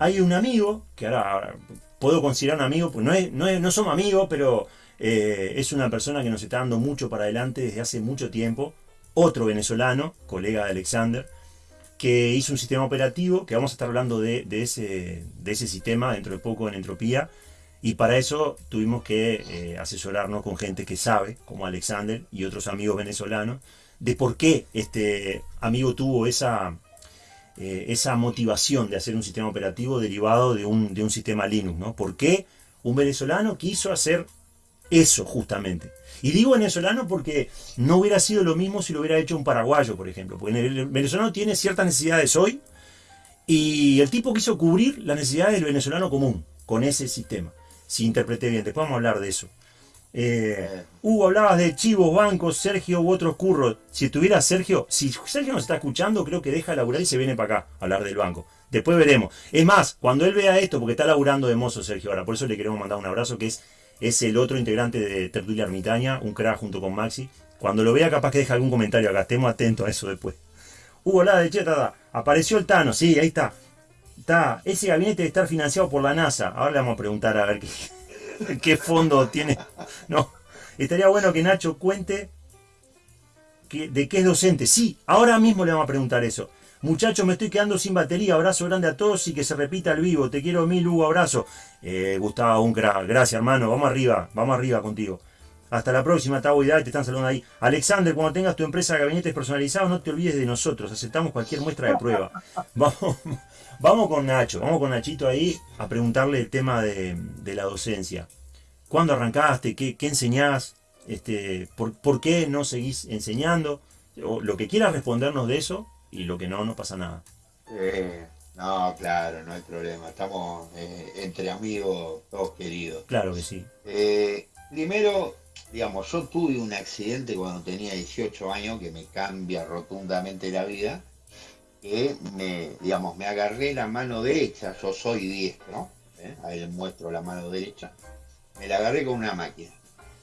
hay un amigo, que ahora, puedo considerar un amigo, pues no, es, no, no somos amigos, pero eh, es una persona que nos está dando mucho para adelante desde hace mucho tiempo. Otro venezolano, colega de Alexander, que hizo un sistema operativo, que vamos a estar hablando de, ese, de ese sistema dentro de poco en Entropía, y para eso tuvimos que eh, asesorarnos con gente que sabe, como Alexander y otros amigos venezolanos, de por qué este amigo tuvo esa, eh, esa motivación de hacer un sistema operativo derivado de un, de un sistema Linux. ¿no? ¿Por qué un venezolano quiso hacer eso justamente? Y digo venezolano porque no hubiera sido lo mismo si lo hubiera hecho un paraguayo, por ejemplo. Porque el venezolano tiene ciertas necesidades hoy y el tipo quiso cubrir las necesidades del venezolano común con ese sistema. Si interpreté bien, después vamos a hablar de eso. Eh, hablabas de chivos, bancos, Sergio u otros curros. Si estuviera Sergio, si Sergio nos está escuchando, creo que deja laburar y se viene para acá a hablar del banco. Después veremos. Es más, cuando él vea esto, porque está laburando de mozo Sergio ahora, por eso le queremos mandar un abrazo, que es es el otro integrante de Tertulia Ermitaña, un crack junto con Maxi. Cuando lo vea, capaz que deja algún comentario acá. Estemos atentos a eso después. Hugo la de Cheta, apareció el Tano, sí, ahí está. Está, ese gabinete debe estar financiado por la NASA. Ahora le vamos a preguntar a ver qué, qué fondo tiene. No, estaría bueno que Nacho cuente de qué es docente. Sí, ahora mismo le vamos a preguntar eso. Muchachos, me estoy quedando sin batería. Abrazo grande a todos y que se repita el vivo. Te quiero mil, Hugo. Abrazo. Eh, Gustavo, un crack. Gracias, hermano. Vamos arriba. Vamos arriba contigo. Hasta la próxima, Tavo y Te están saludando ahí. Alexander, cuando tengas tu empresa de gabinetes personalizados, no te olvides de nosotros. Aceptamos cualquier muestra de prueba. Vamos, vamos con Nacho. Vamos con Nachito ahí a preguntarle el tema de, la docencia. ¿Cuándo arrancaste? ¿Qué, qué enseñás? Este, por, ¿Por qué no seguís enseñando? O lo que quieras respondernos de eso, y lo que no, no pasa nada. Eh, no, claro, no hay problema. Estamos eh, entre amigos, todos queridos. Claro que sí. Eh, primero, digamos, yo tuve un accidente cuando tenía 18 años que me cambia rotundamente la vida. Que me, digamos, me agarré la mano derecha, yo soy diestro, ahí les muestro la mano derecha, me la agarré con una máquina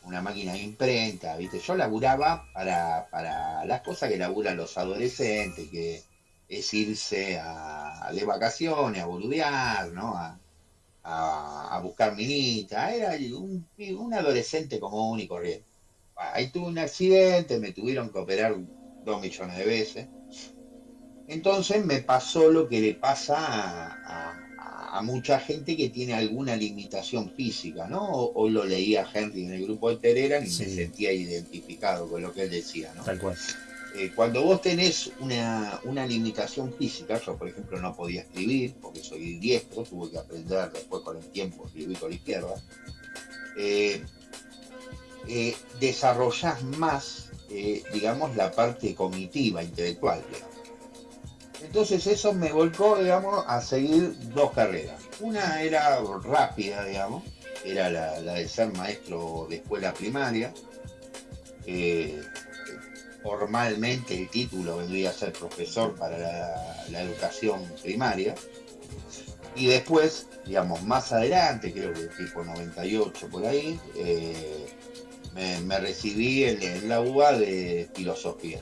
una máquina de imprenta, ¿viste? Yo laburaba para, para las cosas que laburan los adolescentes, que es irse a, de vacaciones, a boludear, ¿no? A, buscar minita. Era un, un, adolescente común y corriente. Ahí tuve un accidente, me tuvieron que operar dos millones de veces. Entonces me pasó lo que le pasa a a mucha gente que tiene alguna limitación física, ¿no? Hoy lo leía Henry en el grupo de Telegram y me sentía identificado con lo que él decía, ¿no? Tal cual. Eh, cuando vos tenés una, limitación física, yo por ejemplo no podía escribir porque soy diestro, tuve que aprender después con el tiempo escribir con la izquierda, eh, eh, desarrollás más, digamos, la parte cognitiva, intelectual, digamos. Entonces eso me volcó, digamos, a seguir dos carreras. Una era rápida, digamos, era la, de ser maestro de escuela primaria. Eh, formalmente el título vendría a ser profesor para la, educación primaria. Y después, digamos, más adelante, creo que tipo 98 por ahí, eh, me, recibí en, en, la UBA de filosofía.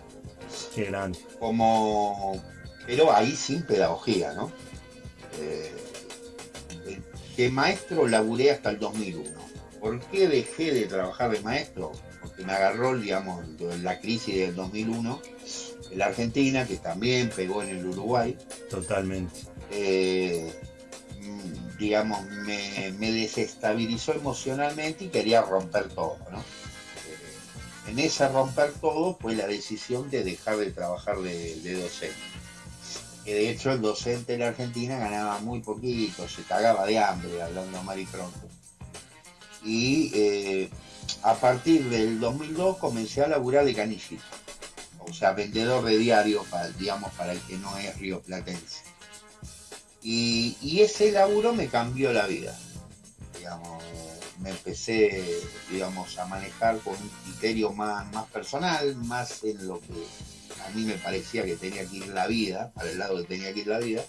Qué grande. Como pero ahí sin pedagogía, ¿no? Eh, de maestro laburé hasta el 2001. ¿Por qué dejé de trabajar de maestro? Porque me agarró, digamos, la crisis del 2001 en la Argentina, que también pegó en el Uruguay. Totalmente. Eh, mm, digamos, me, desestabilizó emocionalmente y quería romper todo, ¿no? Eh, en ese romper todo fue la decisión de dejar de trabajar de, de docente que de hecho el docente en la Argentina ganaba muy poquito, se cagaba de hambre, hablando mal y pronto. Y eh, a partir del 2002 comencé a laburar de canillito, o sea, vendedor de diario, para, digamos, para el que no es río platense. Y, ese laburo me cambió la vida, digamos, me empecé, digamos, a manejar con un criterio más, más personal, más en lo que a mí me parecía que tenía que ir la vida, para el lado que tenía que ir la vida,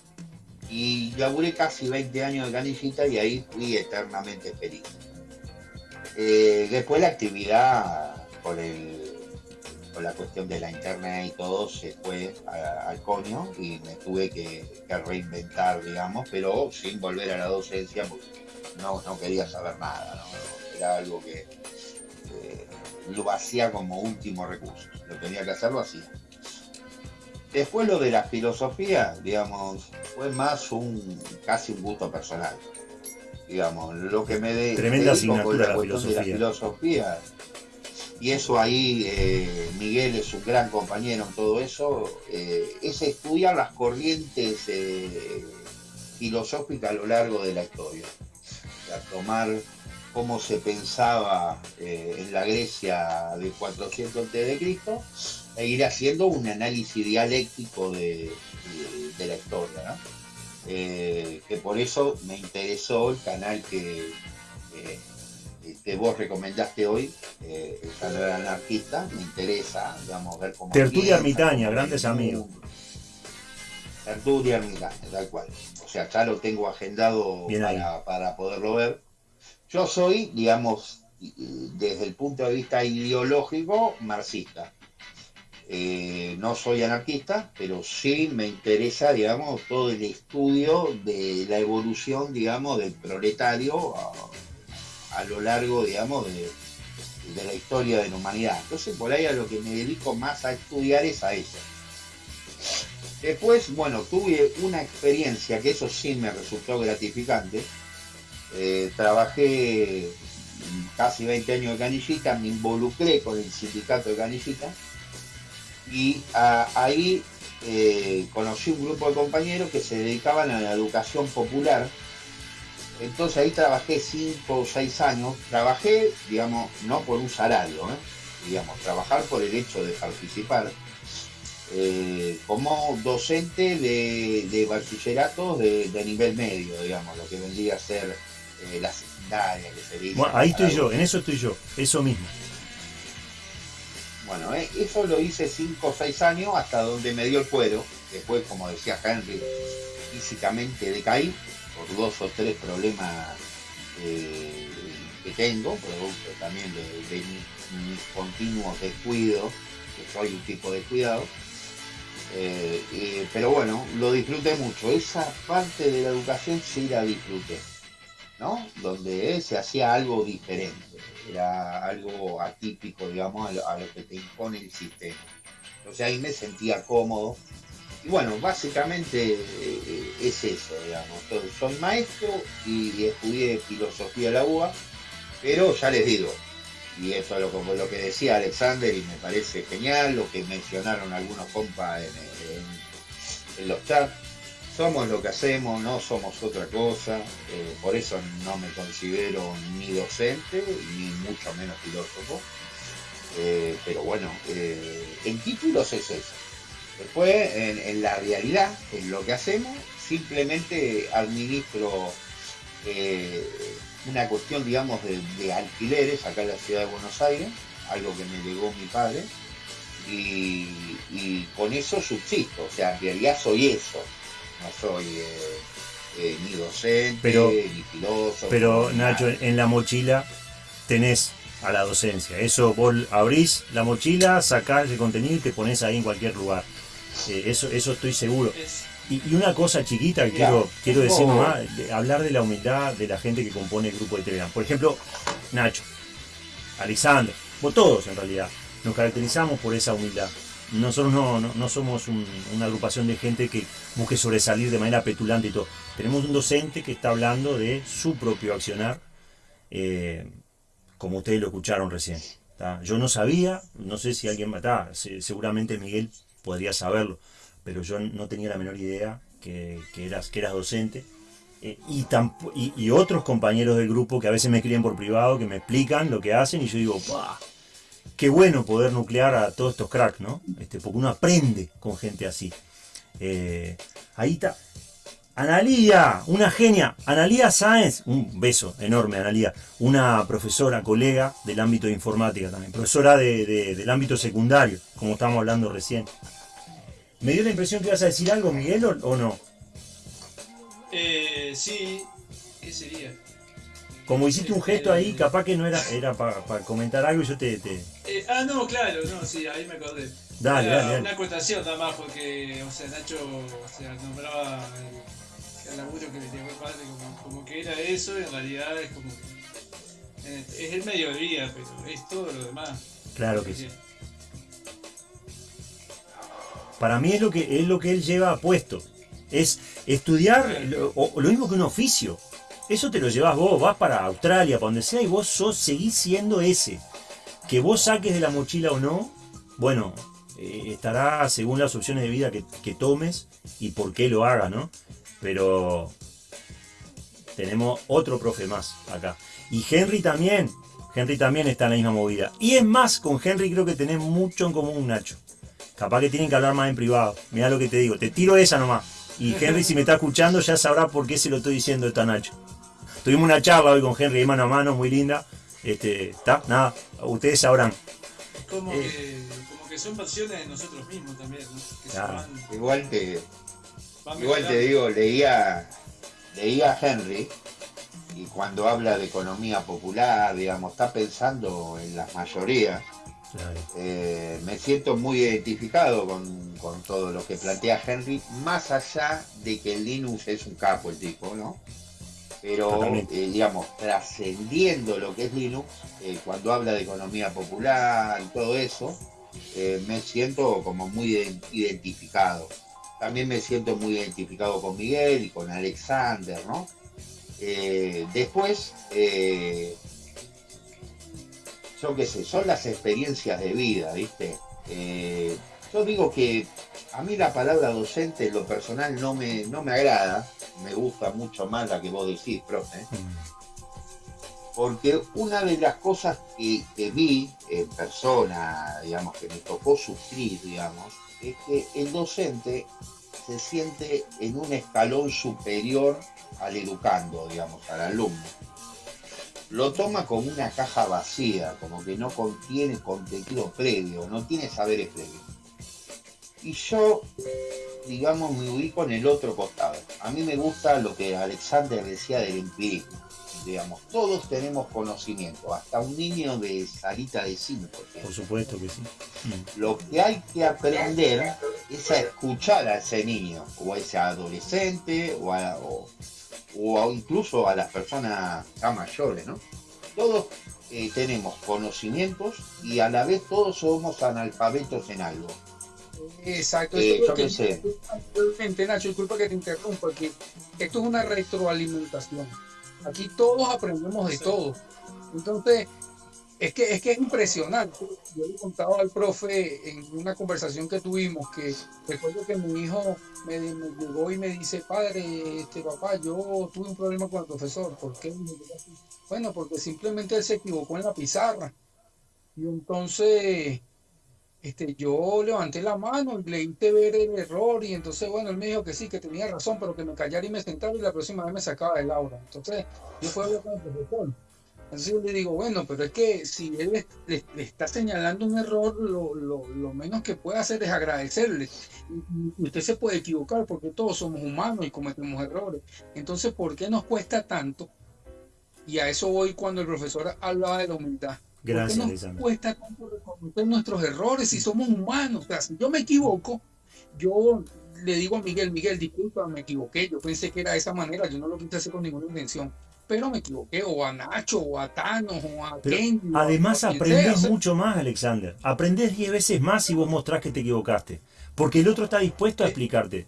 y laburé casi 20 años de canillita y ahí fui eternamente feliz. Eh, después la actividad con el, con la cuestión de la internet y todo se fue al coño y me tuve que, reinventar, digamos, pero sin volver a la docencia porque no, no quería saber nada, era algo que lo hacía como último recurso, lo tenía que hacer, lo hacía. Después lo de la filosofía, digamos, fue más un casi un gusto personal. Digamos, lo que me de, Tremenda asignatura la, filosofía. de la filosofía y eso ahí eh, Miguel es un gran compañero en todo eso, eh, es estudiar las corrientes eh, filosóficas a lo largo de la historia. tomar cómo se pensaba en la Grecia de 400 a.C. e ir haciendo un análisis dialéctico de, la historia. que por eso me interesó el canal que que vos recomendaste hoy, eh, el canal anarquista, me interesa, digamos, ver cómo... Tertulia Ermitaña, grandes amigos. Tertulia Ermitaña, tal cual. O sea, ya lo tengo agendado para, poderlo ver. Yo soy, digamos, desde el punto de vista ideológico, marxista. Eh, no soy anarquista, pero sí me interesa, digamos, todo el estudio de la evolución, digamos, del proletario a lo largo, digamos, de, la historia de la humanidad. Entonces, por ahí a lo que me dedico más a estudiar es a eso. Después, bueno, tuve una experiencia que eso sí me resultó gratificante. Eh, trabajé casi 20 años de canillita, me involucré con el sindicato de canillita y ahí eh, conocí un grupo de compañeros que se dedicaban a la educación popular entonces ahí trabajé cinco o seis años. Trabajé, digamos, no por un salario, ¿eh? digamos, trabajar por el hecho de participar eh, como docente de, de bachilleratos de, nivel medio, digamos, lo que vendría a ser eh, la secundaria que se dice. Bueno, ahí estoy yo, en eso estoy yo, eso mismo. Bueno, eso lo hice cinco o seis años hasta donde me dio el cuero. Después, como decía Henry, físicamente decaí por dos o tres problemas eh, que tengo, producto también de, mis, continuos descuidos, que soy un tipo de cuidado. Eh, pero bueno, lo disfruté mucho. Esa parte de la educación sí la disfruté, ¿no? Donde se hacía algo diferente, era algo atípico, digamos, a lo que te impone el sistema. Entonces ahí me sentía cómodo y bueno, básicamente eh, es eso, digamos. soy maestro y estudié filosofía de la UBA, pero ya les digo, y eso es lo, como lo que decía Alexander y me parece genial, lo que mencionaron algunos compas en, los chats, somos lo que hacemos, no somos otra cosa, eh, por eso no me considero ni docente, ni mucho menos filósofo, eh, pero bueno, en títulos es eso. Después, en, la realidad, en lo que hacemos, simplemente administro eh, una cuestión, digamos, de, alquileres acá en la ciudad de Buenos Aires, algo que me llegó mi padre, y, con eso subsisto, o sea, en realidad soy eso, no soy eh, eh, ni docente, ni filósofo. Pero Nacho, en la mochila tenés a la docencia, eso vos abrís la mochila, sacás el contenido y te pones ahí en cualquier lugar eso, eso estoy seguro. Y, una cosa chiquita que quiero, quiero decir nomás, hablar de la humildad de la gente que compone el grupo de Telegram. Por ejemplo, Nacho, Alexander, o todos en realidad, nos caracterizamos por esa humildad. Nosotros no, no, somos una agrupación de gente que busque sobresalir de manera petulante y todo. Tenemos un docente que está hablando de su propio accionar, eh, como ustedes lo escucharon recién. Yo no sabía, no sé si alguien está, seguramente Miguel podría saberlo, pero yo no tenía la menor idea que, eras, que eras docente. Eh, y, y, otros compañeros del grupo que a veces me escriben por privado, que me explican lo que hacen y yo digo, qué bueno poder nuclear a todos estos cracks, ¿no? Este, porque uno aprende con gente así. Eh, ahí está. Analía, una genia. Analía Sáenz, un beso enorme, Analía. Una profesora, colega del ámbito de informática también. Profesora del ámbito secundario, como estábamos hablando recién. Me dio la impresión que ibas a decir algo, Miguel, o, no. Eh, sí, ¿qué sería? Como hiciste un gesto ahí, capaz que no era, era para comentar algo y yo te... Eh, ah, no, claro, no, sí, ahí me acordé. Dale, dale, dale. Una acotación nada más, porque, o sea, Nacho o sea, nombraba el, el laburo que le llegó el padre como, como, que era eso, y en realidad es como que es el medio de vida, pero es todo lo demás. Claro que sí. Para mí es lo que es lo que él lleva puesto. Es estudiar lo, lo mismo que un oficio. Eso te lo llevas vos, vas para Australia, para donde sea, y vos sos, seguís siendo ese. Que vos saques de la mochila o no, bueno, eh, estará según las opciones de vida que, que, tomes y por qué lo hagas, ¿no? Pero tenemos otro profe más acá. Y Henry también, Henry también está en la misma movida. Y es más, con Henry creo que tenés mucho en común, Nacho. Capaz que tienen que hablar más en privado. Mira lo que te digo, te tiro esa nomás. Y Henry si me está escuchando ya sabrá por qué se lo estoy diciendo a Nacho. Tuvimos una charla hoy con Henry de mano a mano, muy linda. Este, está, nada, ustedes sabrán. Como, eh, que, como que son versiones de nosotros mismos también, ¿no? Claro. igual te, igual te digo, leía, leía a Henry y cuando habla de economía popular, digamos, está pensando en las mayorías. Claro. Eh, me siento muy identificado con, con, todo lo que plantea Henry, más allá de que el Linux es un capo el tipo, ¿no? Pero eh, digamos, trascendiendo lo que es Linux, eh, cuando habla de economía popular y todo eso, eh, me siento como muy identificado. También me siento muy identificado con Miguel y con Alexander, ¿no? después, yo qué sé, son las experiencias de vida, ¿viste? yo digo que a mí la palabra docente en lo personal no me, no me agrada, me gusta mucho más la que vos decís, profe. Porque una de las cosas que, vi en persona, digamos, que me tocó sufrir, digamos, es que el docente se siente en un escalón superior al educando, digamos, al alumno. Lo toma como una caja vacía, como que no contiene contenido previo, no tiene saberes previos. Y yo digamos, me ubico en el otro costado. A mí me gusta lo que Alexander decía del empirismo. Digamos, todos tenemos conocimiento, hasta un niño de salita de cine, por supuesto que sí. Lo que hay que aprender es a escuchar a ese niño, o a ese adolescente, o, o, incluso a las personas ya mayores, ¿no? Todos eh, tenemos conocimientos y a la vez todos somos analfabetos en algo. Exacto. Eh, yo que sé. Nacho, disculpa que te interrumpa, porque esto es una retroalimentación. Aquí todos aprendemos de todo. Entonces, es que, es que es impresionante. Yo le contaba al profe en una conversación que tuvimos que recuerdo que mi hijo me, llegó y me dice, padre, este papá, yo tuve un problema con el profesor. ¿Por qué? Bueno, porque simplemente él se equivocó en la pizarra. Y entonces este, yo levanté la mano y le hice ver el error y entonces, bueno, él me dijo que sí, que tenía razón, pero que me callara y me sentara y la próxima vez me sacaba de aula. Entonces, yo fui a hablar con el profesor. Entonces yo le digo, bueno, pero es que si él le, está señalando un error, lo, lo, lo, menos que puede hacer es agradecerle. Y, usted se puede equivocar porque todos somos humanos y cometemos errores. Entonces, ¿por qué nos cuesta tanto? Y a eso voy cuando el profesor hablaba de la humildad. Gracias, nos cuesta tanto reconocer nuestros errores si somos humanos? O sea, si yo me equivoco, yo le digo a Miguel, Miguel, disculpa, me equivoqué, yo pensé que era de esa manera, yo no lo quise hacer con ninguna intención, pero me equivoqué, o a Nacho, o a Thanos, o a Ken. Además, aprendes mucho más, Alexander. Aprendes 10 veces más si vos mostrás que te equivocaste, porque el otro está dispuesto a explicarte.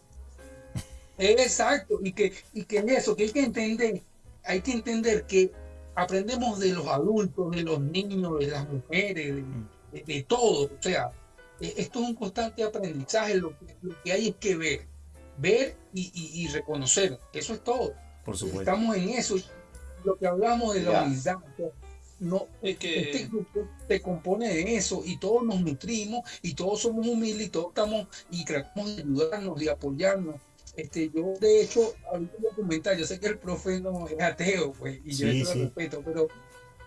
Exacto, y que, y que en eso, que hay que entender, hay que entender que aprendemos de los adultos, de los niños, de las mujeres, de, todo. O sea, e, esto es un constante aprendizaje. Lo que, hay es que ver, ver y, reconocer. Eso es todo. Por supuesto. Estamos en eso. Lo que hablamos de la humildad. No, este grupo se compone de eso y todos nos nutrimos y todos somos humildes y todos estamos y tratamos de ayudarnos, de apoyarnos este, yo, de hecho, yo sé que el profe no es ateo, pues, y yo lo respeto, pero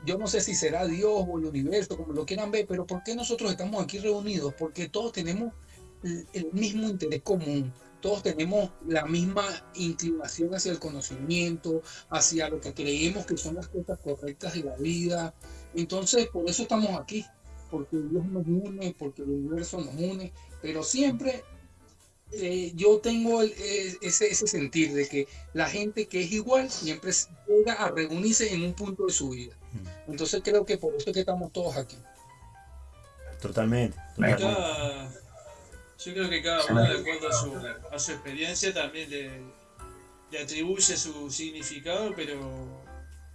yo no sé si será Dios o el universo, como lo quieran ver, pero ¿por qué nosotros estamos aquí reunidos? Porque todos tenemos el mismo interés común, todos tenemos la misma inclinación hacia el conocimiento, hacia lo que creemos que son las cosas correctas de la vida. Entonces, por eso estamos aquí, porque Dios nos une, porque el universo nos une, pero siempre eh, yo tengo eh, ese, ese sentir de que la gente que es igual siempre llega a reunirse en un punto de su vida. Mm. Entonces creo que por eso es que estamos todos aquí. Totalmente. yo creo que cada uno, de acuerdo a su, a su experiencia, también le, le, atribuye su significado, pero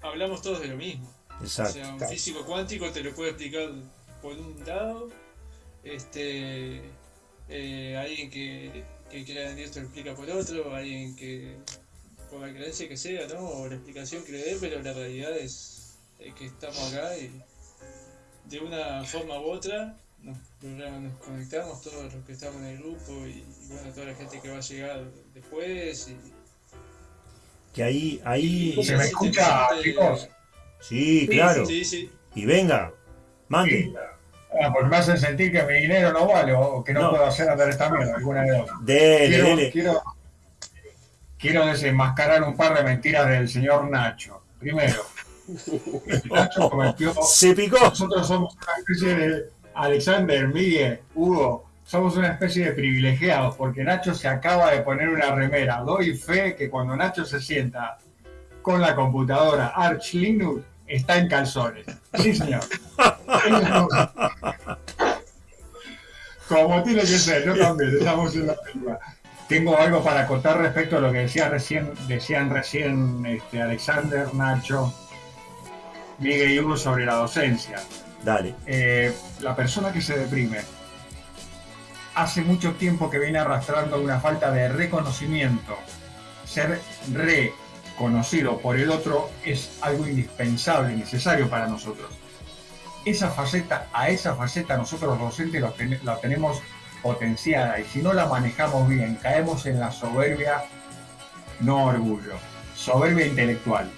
hablamos todos de lo mismo. Exacto. O sea, un físico cuántico te lo puede explicar por un lado, este, eh, alguien que, que crea en Dios te lo explica por otro, alguien que, por la creencia que sea, ¿no? O la explicación que le dé, pero la realidad es, es que estamos acá y de una forma u otra nos, conectamos todos los que estamos en el grupo y, bueno, toda la gente que va a llegar después. Y, que ahí, ahí... ¿Se me escucha, chicos? Sí, claro. Sí, sí. Y venga, mande. Ah, pues me hacen sentir que mi dinero no vale o que no, puedo hacer andar esta mierda, alguna de dos. Dele, quiero, dele. Quiero, quiero desenmascarar un par de mentiras del señor Nacho. Primero, Se picó. Nosotros somos una especie de. Alexander, Miguel, Hugo, somos una especie de privilegiados porque Nacho se acaba de poner una remera. Doy fe que cuando Nacho se sienta con la computadora Arch Linux está en calzones. Sí, señor. Como tiene que ser, yo también, estamos en la película. Tengo algo para contar respecto a lo que decía recién, decían recién este, Alexander, Nacho, Miguel y Hugo sobre la docencia. Dale. Eh, la persona que se deprime hace mucho tiempo que viene arrastrando una falta de reconocimiento. Ser reconocido por el otro es algo indispensable, necesario para nosotros. Esa faceta, a esa faceta nosotros los docentes la tenemos potenciada y si no la manejamos bien, caemos en la soberbia, no orgullo, soberbia intelectual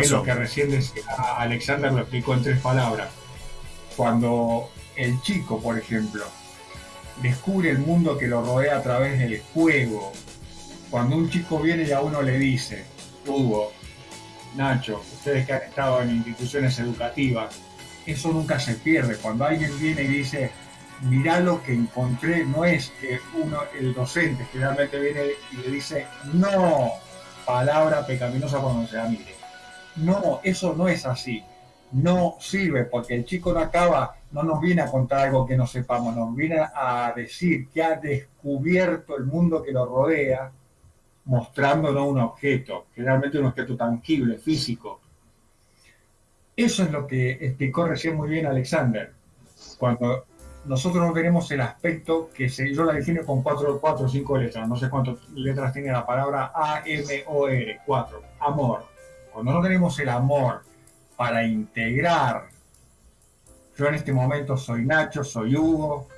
es lo que recién decía Alexander lo explicó en tres palabras. Cuando el chico, por ejemplo, descubre el mundo que lo rodea a través del juego, cuando un chico viene y a uno le dice, Hugo, Nacho, ustedes que han estado en instituciones educativas, eso nunca se pierde. Cuando alguien viene y dice, mirá lo que encontré, no es que uno, el docente generalmente viene y le dice, no, palabra pecaminosa cuando se da mire no, eso no es así. No sirve porque el chico no acaba, no nos viene a contar algo que no sepamos, nos viene a decir que ha descubierto el mundo que lo rodea, mostrándonos un objeto, generalmente un objeto tangible, físico. Eso es lo que explicó recién muy bien Alexander. Cuando nosotros no tenemos el aspecto que yo la defino con cuatro, cuatro o cinco letras, no sé cuántas letras tiene la palabra A-M-O-R, cuatro, amor cuando no tenemos el amor para integrar, yo en este momento soy Nacho, soy Hugo,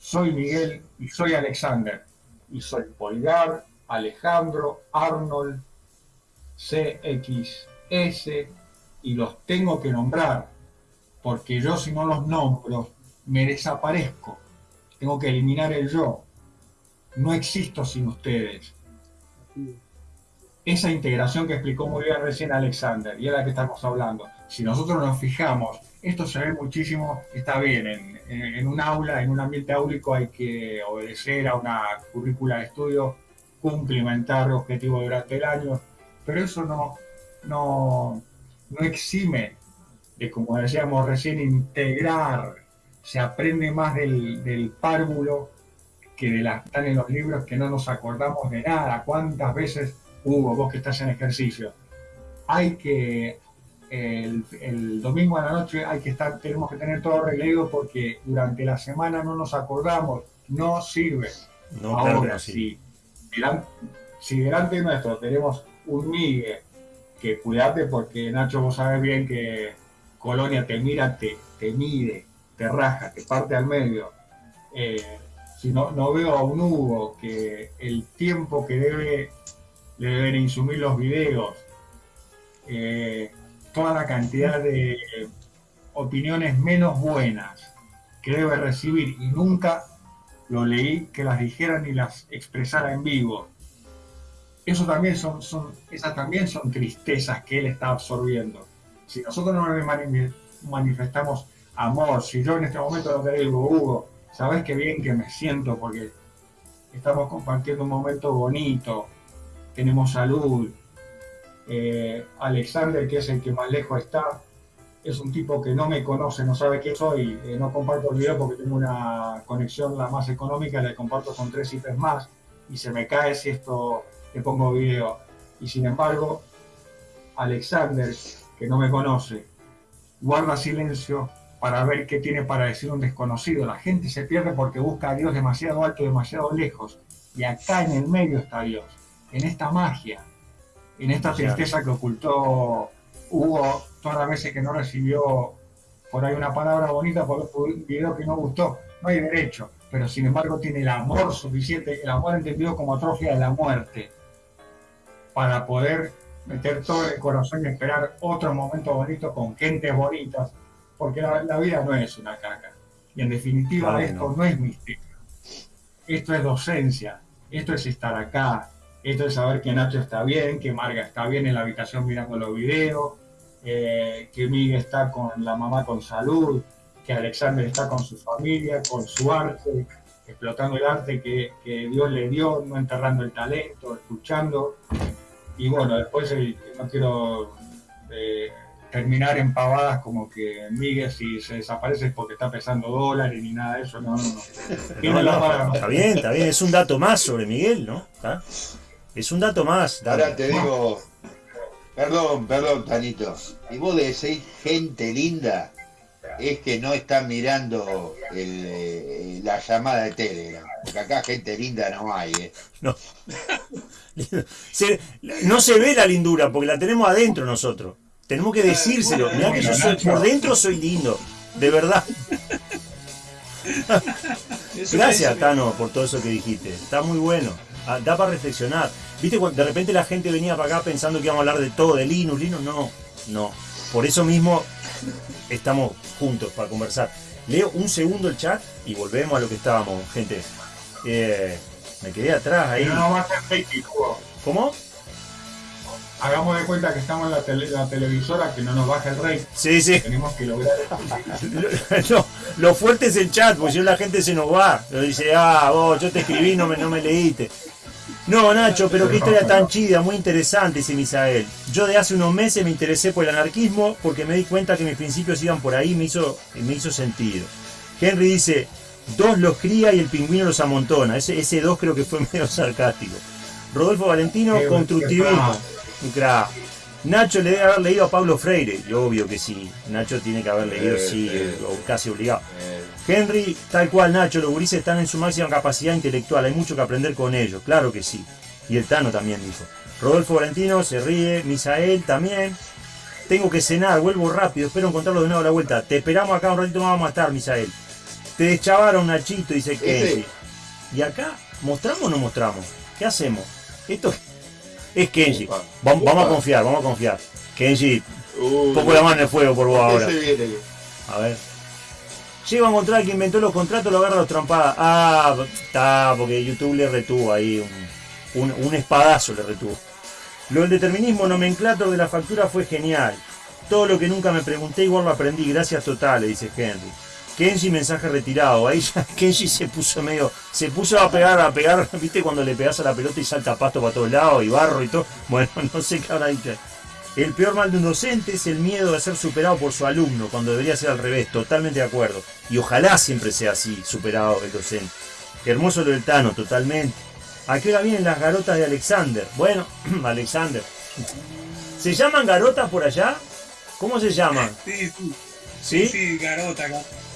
soy Miguel y soy Alexander, y soy Polgar, Alejandro, Arnold, CXS, y los tengo que nombrar, porque yo si no los nombro, me desaparezco, tengo que eliminar el yo, no existo sin ustedes. Esa integración que explicó muy bien recién Alexander, y es la que estamos hablando, si nosotros nos fijamos, esto se ve muchísimo, está bien, en, un aula, en un ambiente áulico hay que obedecer a una currícula de estudio, cumplimentar objetivos durante el año, pero eso no, no, no exime de, como decíamos recién, integrar, se aprende más del, del párvulo que de las que están en los libros que no nos acordamos de nada, cuántas veces Hugo, vos que estás en ejercicio, hay que, el, domingo a la noche hay que estar, tenemos que tener todo arreglado porque durante la semana no nos acordamos, no sirve. No, Ahora, si, si delante nuestro tenemos un Miguel, que cuídate porque Nacho vos sabes bien que Colonia te mira, te, te mide, te raja, te parte al medio. Eh, si no, no veo a un Hugo que el tiempo que debe le deben insumir los videos, eh, toda la cantidad de opiniones menos buenas que debe recibir y nunca lo leí, que las dijeran y las expresara en vivo. Eso también son, son, esas también son tristezas que él está absorbiendo. Si nosotros no le manifestamos amor, si yo en este momento no te digo, Hugo, sabes qué bien que me siento porque estamos compartiendo un momento bonito, tenemos salud. Eh, Alexander, que es el que más lejos está, es un tipo que no me conoce, no sabe quién soy, eh, no comparto el video porque tengo una conexión la más económica, la comparto con tres IPs más y se me cae si esto le pongo video. Y sin embargo, Alexander, que no me conoce, guarda silencio para ver qué tiene para decir un desconocido. La gente se pierde porque busca a Dios demasiado alto, demasiado lejos. Y acá en el medio está Dios, en esta magia, en esta tristeza que ocultó Hugo todas las veces que no recibió por ahí una palabra bonita por un video que no gustó. No hay derecho, pero sin embargo tiene el amor suficiente, el amor entendido como atrofia de la muerte, para poder meter todo el corazón y esperar otro momento bonito con gentes bonitas, porque la, vida no es una caca. Y en definitiva esto no. es misterio. Esto es docencia, esto es estar acá, esto es saber que Nacho está bien, que Marga está bien en la habitación mirando los videos, eh, que Miguel está con la mamá con salud, que Alexander está con su familia, con su arte, explotando el arte que, que Dios le dio, no enterrando el talento, escuchando. Y bueno, después eh, no quiero eh, terminar en pavadas como que Miguel si se desaparece es porque está pesando dólares ni nada de eso, no, no, no. está bien, está bien, es un dato más sobre Miguel, ¿no? Es un dato más. Ahora te digo, perdón, perdón, Tanito, y vos decís gente linda, es que no están mirando eh, la llamada de Telegram, porque acá gente linda no hay, ¿eh? No. no se ve la lindura, porque la tenemos adentro nosotros. Tenemos que decírselo. Mirá que yo soy, por dentro soy lindo. De verdad. Gracias, Tano, por todo eso que dijiste. Está muy bueno. Ah, da para reflexionar. Viste, de repente la gente venía para acá pensando que íbamos a hablar de todo, de Linux, Linux. No, no. Por eso mismo estamos juntos para conversar. Leo un segundo el chat y volvemos a lo que estábamos, gente. Eh, me quedé atrás ahí. ¿Cómo? hagamos de cuenta que estamos en la, televisora, que no nos baja el rey. Sí, sí. Tenemos que lograr. no, lo fuerte es el chat, porque si no la gente se nos va. Lo dice, ah, vos, yo te escribí, no me, no me leíste. No, Nacho, pero qué historia tan chida, muy interesante, dice Misael. Yo de hace unos meses me interesé por el anarquismo porque me di cuenta que mis principios iban por ahí y me hizo, me hizo sentido. Henry dice, dos los cría y el pingüino los amontona. Ese, ese dos creo que fue medio sarcástico. Rodolfo Valentino, constructivismo. Nacho le debe haber leído a Pablo Freire, y obvio que sí. Nacho tiene que haber leído, eh, sí, eh, o casi obligado. Eh. Henry, tal cual Nacho, los gurises están en su máxima capacidad intelectual, hay mucho que aprender con ellos, claro que sí. Y el Tano también dijo. Rodolfo Valentino se ríe, Misael también. Tengo que cenar, vuelvo rápido, espero encontrarlo de nuevo a la vuelta. Te esperamos acá un ratito más, vamos a estar, Misael. Te deschavaron Nachito, dice Kenji. ¿Y acá mostramos o no mostramos? ¿Qué hacemos? Esto es Kenji. Vamos, a confiar, vamos a confiar. Kenji, uh, poco la mano en el fuego por vos ahora. A ver. Llego a encontrar que inventó los contratos, lo agarra los trompadas. Ah, está, porque YouTube le retuvo ahí un, un, espadazo le retuvo. Lo del determinismo nomenclator de la factura fue genial. Todo lo que nunca me pregunté igual lo aprendí, gracias totales, dice Henry. Kenji mensaje retirado. Ahí ya Kenji se puso medio. Se puso a pegar, a pegar, viste cuando le pegas a la pelota y salta pasto para todos lados y barro y todo. Bueno, no sé qué habrá dicho. El peor mal de un docente es el miedo de ser superado por su alumno, cuando debería ser al revés, totalmente de acuerdo. Y ojalá siempre sea así, superado el docente. hermoso lo del Tano, totalmente. ¿A qué hora vienen las garotas de Alexander? Bueno, Alexander. ¿Se llaman garotas por allá? ¿Cómo se llaman? Sí, sí. ¿Sí? Sí, garota,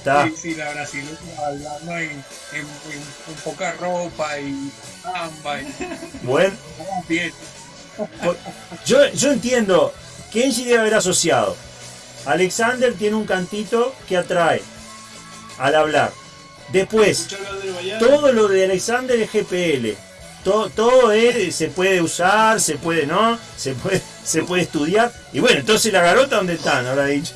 Sí, sí, la brasileña hablando en, en, poca ropa y samba. Y... Bueno. Yo, yo entiendo. Kenji debe haber asociado. Alexander tiene un cantito que atrae al hablar. Después, todo lo de Alexander es GPL. Todo, todo es, se puede usar, se puede, ¿no? Se puede, se puede estudiar. Y bueno, entonces la garota, ¿dónde están? Ahora dicho.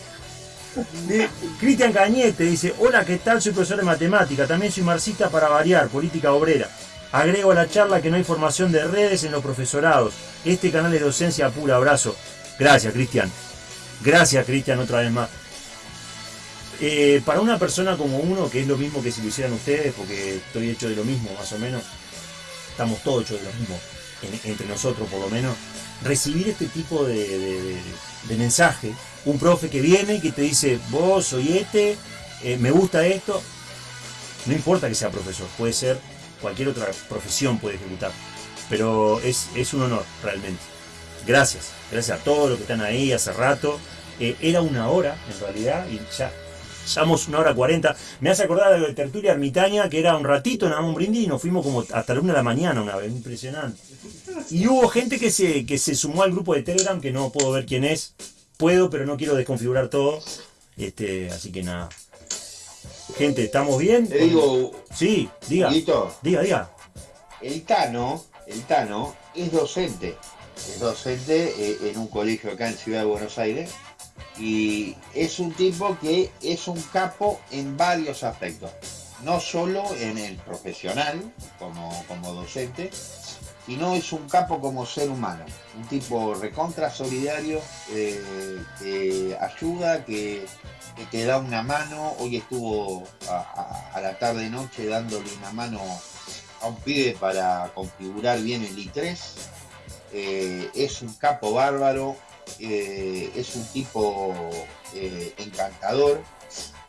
Cristian Cañete dice, hola, ¿qué tal? Soy profesor de matemática, también soy marxista para variar, política obrera. Agrego a la charla que no hay formación de redes en los profesorados. Este canal es docencia pura, abrazo. Gracias, Cristian. Gracias, Cristian, otra vez más. Eh, para una persona como uno, que es lo mismo que si lo hicieran ustedes, porque estoy hecho de lo mismo, más o menos, estamos todos hechos de lo mismo, entre nosotros por lo menos, recibir este tipo de, mensaje, un profe que viene y que te dice, vos soy este, eh, me gusta esto, no importa que sea profesor, puede ser cualquier otra profesión puede ejecutar, pero es, es un honor realmente. Gracias, gracias a todos los que están ahí hace rato. Eh, era una hora en realidad y ya Llevamos una hora cuarenta. Me hace acordar de tertulia ermitaña, que era un ratito, nada más un brindis, y nos fuimos como hasta la una de la mañana una vez. Impresionante. Y hubo gente que se, que se sumó al grupo de Telegram, que no puedo ver quién es. Puedo, pero no quiero desconfigurar todo. Este, así que nada. Gente, ¿estamos bien? Te digo. Sí, diga. Diga, diga. El Tano, el Tano es docente. Es docente eh, en un colegio acá en Ciudad de Buenos Aires y es un tipo que es un capo en varios aspectos, no solo en el profesional como, como docente, sino es un capo como ser humano, un tipo recontra solidario, eh, que ayuda, que, te da una mano, hoy estuvo a, la tarde noche dándole una mano a un pibe para configurar bien el i3, eh, es un capo bárbaro, eh, es un tipo eh, encantador.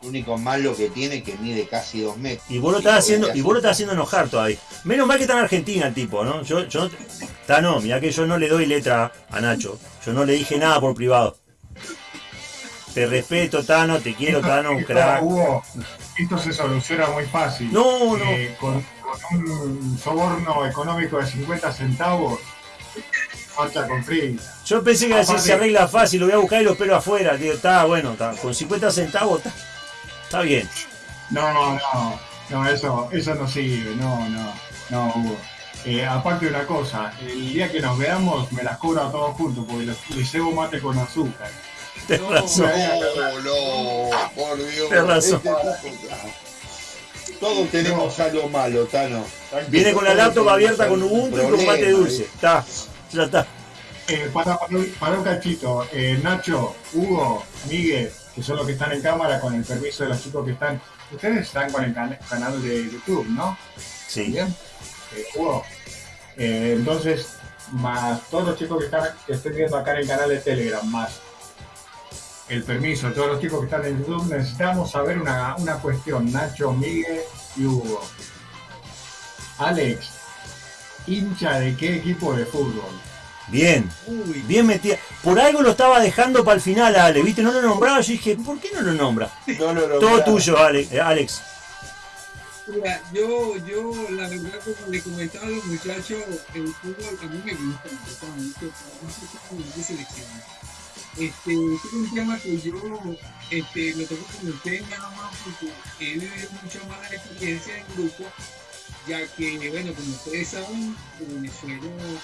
Lo único malo que tiene que mide casi dos metros. Y vos lo estás haciendo, y vos lo estás haciendo enojar todavía. Menos mal que está en Argentina el tipo, ¿no? Yo, yo está no, mira que yo no le doy letra a Nacho. Yo no le dije nada por privado. Te respeto, Tano, te quiero, Tano, un crack. esto se soluciona muy fácil. No, no. Eh, con, un soborno económico de 50 centavos, falta con free. Yo pensé que así se arregla fácil, lo voy a buscar y lo espero afuera. Digo, está bueno, está, con 50 centavos está, bien. No, no, no, eso, eso no sirve, no, no, no, Hugo. Eh, aparte de una cosa, el día que nos veamos me las cobro a todos juntos porque les, llevo mate con azúcar. Razón. No, no, por Dios. Tienes razón. Este todos tenemos algo malo, Tano. Viene con la laptop abierta con Ubuntu y con mate dulce. Está, ya está. Eh, para, para, un cachito, eh, Nacho, Hugo, Miguel, que son los que están en cámara, con el permiso de los chicos que están. Ustedes están con el canal de YouTube, ¿no? Sí. Bien. Eh, Hugo. entonces, más todos los chicos que, están, que estén viendo acá en el canal de Telegram, más el permiso de todos los chicos que están en YouTube, necesitamos saber una, una cuestión, Nacho, Miguel y Hugo. Alex, hincha de qué equipo de fútbol? Bien, bien metida. Por algo lo estaba dejando para el final, Ale, ¿viste? No lo nombraba, yo dije, ¿por qué no lo nombra? Todo tuyo, eh, Alex. Mira, yo, yo, la verdad, como le comentaba a los muchachos, el fútbol a mí me gusta, me de selección. Este, es un tema que yo este, lo tengo tema nada más porque he vivido mucho más la experiencia en grupo ya que, bueno, como ustedes saben, Venezuela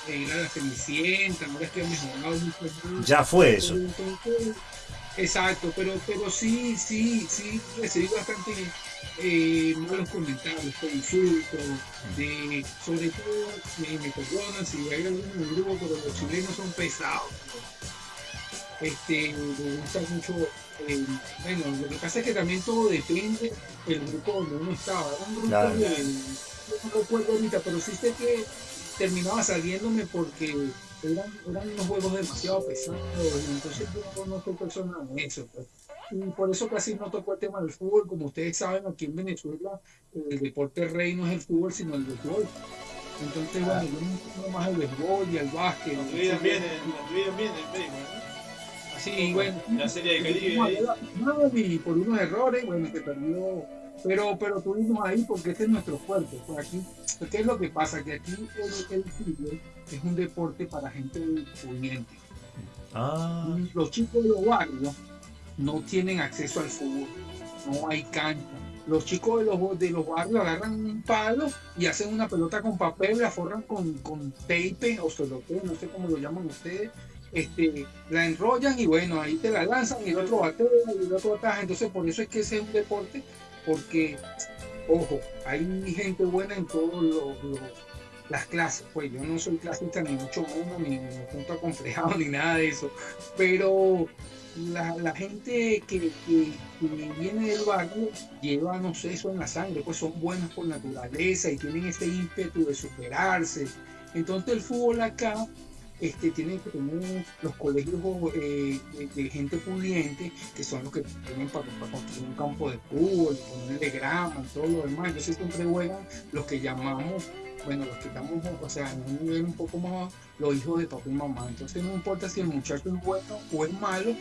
era la Cenicienta, ahora es que ha mejorado mucho. Ya fue eso. exacto, pero, pero sí, sí, sí, recibí bastante eh, malos comentarios, insultos, de, sobre todo, me, me perdonan si hay alguno en el grupo, pero los chilenos son pesados. Este, me gusta mucho eh, bueno, lo que pasa es que también todo depende del grupo donde uno estaba. un grupo de, no recuerdo ahorita, pero sí sé que terminaba saliéndome porque eran, eran unos juegos demasiado pesados, entonces yo no soy persona de eso. Pues. Y por eso casi no tocó el tema del fútbol. Como ustedes saben, aquí en Venezuela el deporte rey no es el fútbol, sino el béisbol. Entonces, bueno, yo me más el béisbol y el básquet. Nos bien, bien el béisbol, Sí, bueno. La serie de Caribe. Y por unos errores, bueno, se perdió. Pero, pero tuvimos ahí porque este es nuestro fuerte. Por aquí, ¿qué es lo que pasa? Que aquí el, fútbol es un deporte para gente pudiente. Ah. Los chicos de los barrios no tienen acceso al fútbol. No hay cancha. Los chicos de los, de los barrios agarran un palo y hacen una pelota con papel, la forran con, con tape o celote, no sé cómo lo llaman ustedes, este, la enrollan y bueno, ahí te la lanzan y el otro batea y el otro ataja. Entonces, por eso es que ese es un deporte, porque, ojo, hay gente buena en todas las clases. Pues yo no soy clasista ni mucho menos, ni, ni punto acomplejado, ni nada de eso. Pero la, gente que, viene del barrio lleva, no sé, eso en la sangre, pues son buenos por naturaleza y tienen ese ímpetu de superarse. Entonces el fútbol acá este, tiene que tener los colegios eh, de, gente pudiente, que son los que tienen para, construir un campo de fútbol, ponerle grama todo lo demás. Entonces siempre juegan los que llamamos bueno, los que estamos, o sea, en un nivel un poco más los hijos de papá y mamá. Entonces no importa si el muchacho es bueno o es malo,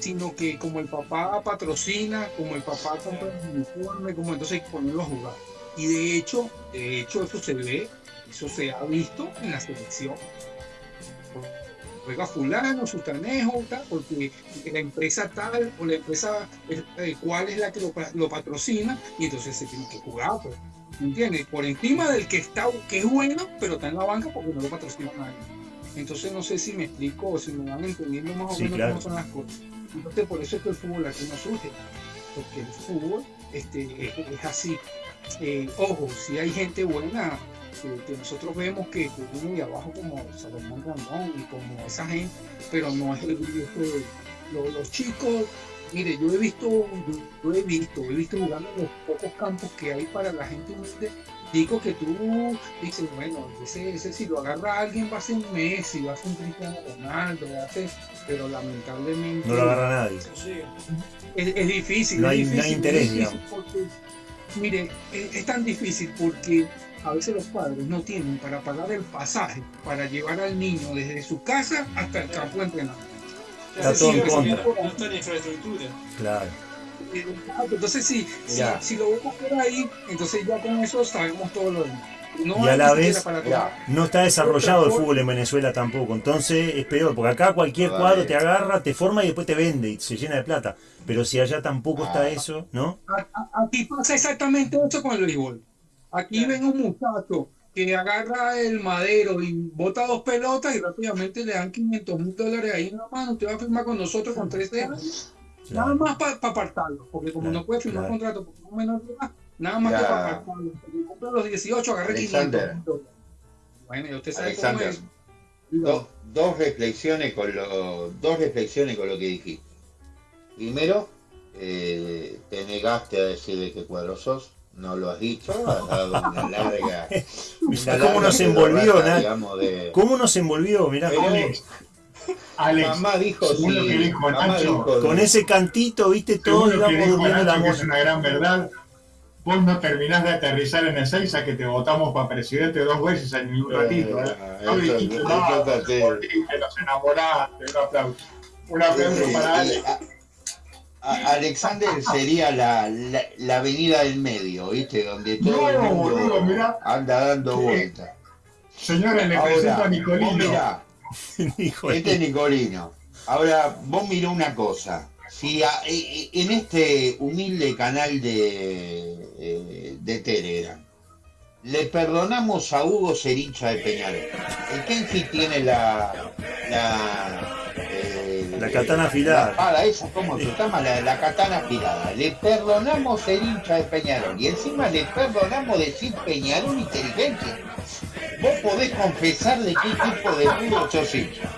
sino que como el papá patrocina, como el papá compra el uniforme, como entonces hay que ponerlo a jugar. Y de hecho, de hecho eso se ve, eso se ha visto en la selección. Juega fulano, sutanejo, tal, porque la empresa tal o la empresa eh, cuál es la que lo, patrocina y entonces se tiene que jugar. Pues, ¿Entiendes? Por encima del que está, que es bueno, pero está en la banca porque no lo patrocina nadie. Entonces no sé si me explico o si me van entendiendo más o menos cómo son las cosas. Entonces, por eso es que el fútbol aquí no surge, porque el fútbol este, es, así. Eh, ojo, si hay gente buena, que, nosotros vemos que, viene de abajo como Salomón Ramón y como esa gente, pero no es el este, los, chicos, mire, yo he visto, yo, he visto, he visto jugando los pocos campos que hay para la gente humilde digo que tú dices, bueno, ese, ese si lo agarra alguien va a ser un Messi, va a ser un Cristiano Ronaldo, va a ser, pero lamentablemente... No lo agarra nadie. Es, difícil. No hay, es difícil, interés, Mire, es, tan difícil porque a veces los padres no tienen para pagar el pasaje para llevar al niño desde su casa hasta el campo de entrenamiento. Está todo en contra. No está en infraestructura. Claro. Entonces, si, si, lo vemos por ahí, entonces ya con eso sabemos todo lo demás. y a la vez no está desarrollado el fútbol en Venezuela tampoco, entonces es peor, porque acá cualquier cuadro te agarra, te forma y después te vende y se llena de plata. Pero si allá tampoco está ah. eso, ¿no? Aquí pasa exactamente eso con el béisbol. Aquí ven un muchacho que agarra el madero y bota dos pelotas y rápidamente le dan 500 mil dólares ahí en la mano. Usted va a firmar con nosotros con tres años Nada más para apartarlo, porque como no puede firmar contrato con un menor de edad, nada más que para apartarlo. Compra los 18, agarré 500. Bueno, usted sabe cómo es. dos reflexiones con lo, dos reflexiones con lo que dijiste. Primero, eh, te negaste a decir de qué cuadro sos, no lo has dicho, has dado una larga. ¿Cómo nos envolvió, de... ¿Cómo nos envolvió? Mirá, Alex, mamá dijo, sí, lo que dijo Nacho, con ese cantito, viste, todo íbamos durmiendo la que es una gran verdad. Vos no terminás de aterrizar en Ezeiza que te votamos para presidente dos veces en un ratito. ¿eh? No dijiste aplauso para Alex. Alexander sería la, la, avenida del medio, ¿viste? Donde todo el mundo anda dando vueltas. Señores, le presento a Nicolino. este es Nicolino. Ahora, vos mirá una cosa. Si eh, eh, en este humilde canal de, eh, de Telegram le perdonamos a Hugo Cerincha de Peñarol, el Kenji tiene la la, la katana afilada. La esa, ¿cómo se llama? La, katana afilada. Le perdonamos Cerincha de Peñarol y encima le perdonamos decir Peñarol inteligencia vos podés confesar de qué tipo de fútbol sos hincha.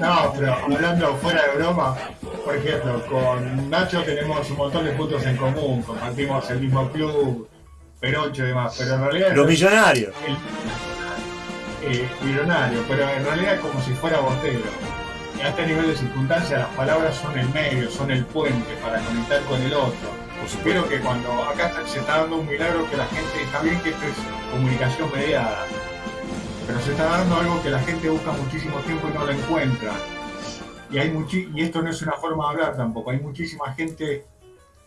No, pero hablando fuera de broma, por ejemplo, con Nacho tenemos un montón de puntos en común, compartimos el mismo club, Perocho y demás, pero en realidad... Los millonarios. eh, millonario, pero en realidad es como si fuera bostero a este nivel de circunstancia las palabras son el medio, son el puente para conectar con el otro. Espero que cuando acá se está dando un milagro que la gente, está bien que esto es comunicación mediada, pero se está dando algo que la gente busca muchísimo tiempo y no lo encuentra. Y, hay y esto no es una forma de hablar tampoco, hay muchísima gente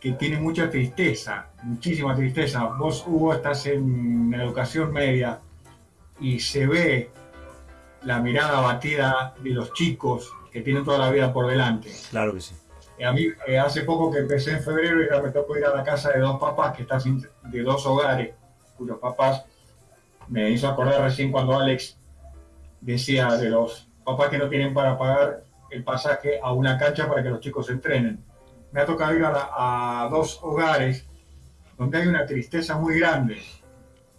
que tiene mucha tristeza, muchísima tristeza. Vos, Hugo, estás en educación media y se ve la mirada batida de los chicos que tienen toda la vida por delante. Claro que sí. A mí, eh, hace poco que empecé en febrero y ya me tocó ir a la casa de dos papás que están de dos hogares, cuyos papás me hizo acordar recién cuando Alex decía de los papás que no tienen para pagar el pasaje a una cancha para que los chicos entrenen. Me ha tocado ir a, dos hogares donde hay una tristeza muy grande.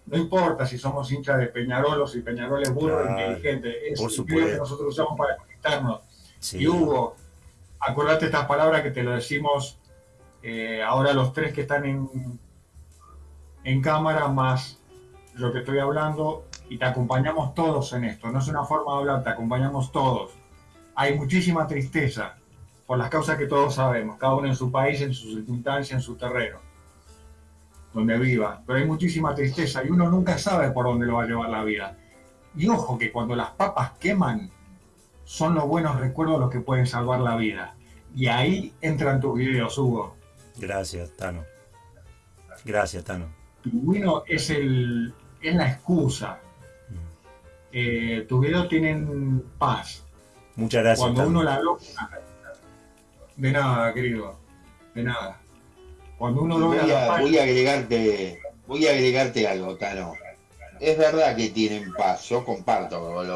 No importa si somos hinchas de Peñarol o si Peñarol es burro inteligente, es el que nosotros usamos para conectarnos. Y Hugo, acuérdate estas palabras que te lo decimos eh, ahora los tres que están en, en cámara, más lo que estoy hablando, y te acompañamos todos en esto. No es una forma de hablar, te acompañamos todos. Hay muchísima tristeza por las causas que todos sabemos, cada uno en su país, en su circunstancia, en su terreno, donde viva. Pero hay muchísima tristeza y uno nunca sabe por dónde lo va a llevar la vida. Y ojo que cuando las papas queman, son los buenos recuerdos los que pueden salvar la vida. Y ahí entran tus videos, Hugo. Gracias, Tano. Gracias, Tano. Pingüino es, el, es la excusa. Mm. Eh, tus videos tienen paz. Muchas gracias. Cuando uno la logra. De nada, querido. De nada. Cuando uno. Voy a, voy a agregarte, voy a agregarte algo, Tano es verdad que tienen paz, yo comparto con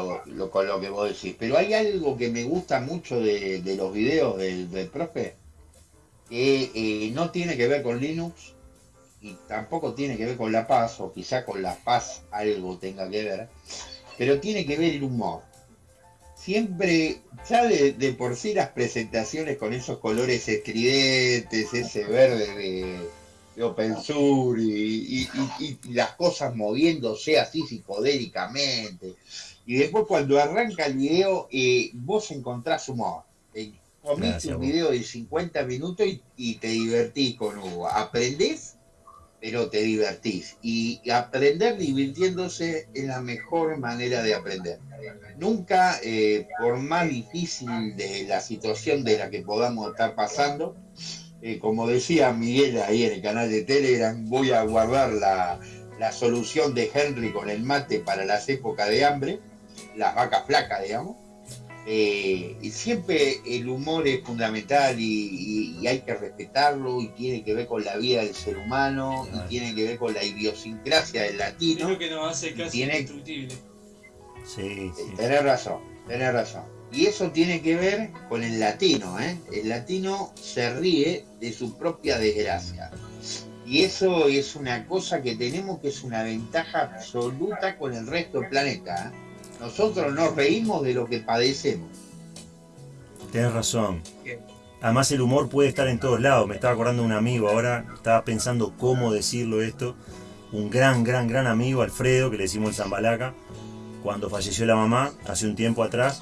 lo, que vos decís, pero hay algo que me gusta mucho de, los videos del, profe, que eh, no tiene que ver con Linux y tampoco tiene que ver con la paz, o quizá con la paz algo tenga que ver, pero tiene que ver el humor. Siempre, ya de, de por sí las presentaciones con esos colores estridentes, ese verde de de Open y, las cosas moviéndose así psicodélicamente. Y después cuando arranca el video, eh, vos encontrás humor. Eh, comiste un video de 50 minutos y, te divertís con Hugo. Aprendés, pero te divertís. Y aprender divirtiéndose es la mejor manera de aprender. Nunca, eh, por más difícil de la situación de la que podamos estar pasando, eh, como decía Miguel ahí en el canal de Telegram, voy a guardar la, solución de Henry con el mate para las épocas de hambre, las vacas flacas, digamos. Eh, y siempre el humor es fundamental y, hay que respetarlo y tiene que ver con la vida del ser humano y tiene que ver con la idiosincrasia del latino. Creo que nos hace casi tiene... indestructible. Sí, sí. Tenés razón, tenés razón. Y eso tiene que ver con el latino, ¿eh? El latino se ríe de su propia desgracia. Y eso es una cosa que tenemos que es una ventaja absoluta con el resto del planeta. ¿eh? Nosotros nos reímos de lo que padecemos. Tienes razón. Además el humor puede estar en todos lados. Me estaba acordando de un amigo ahora, estaba pensando cómo decirlo esto. Un gran, gran, gran amigo, Alfredo, que le decimos el Zambalaca, cuando falleció la mamá, hace un tiempo atrás,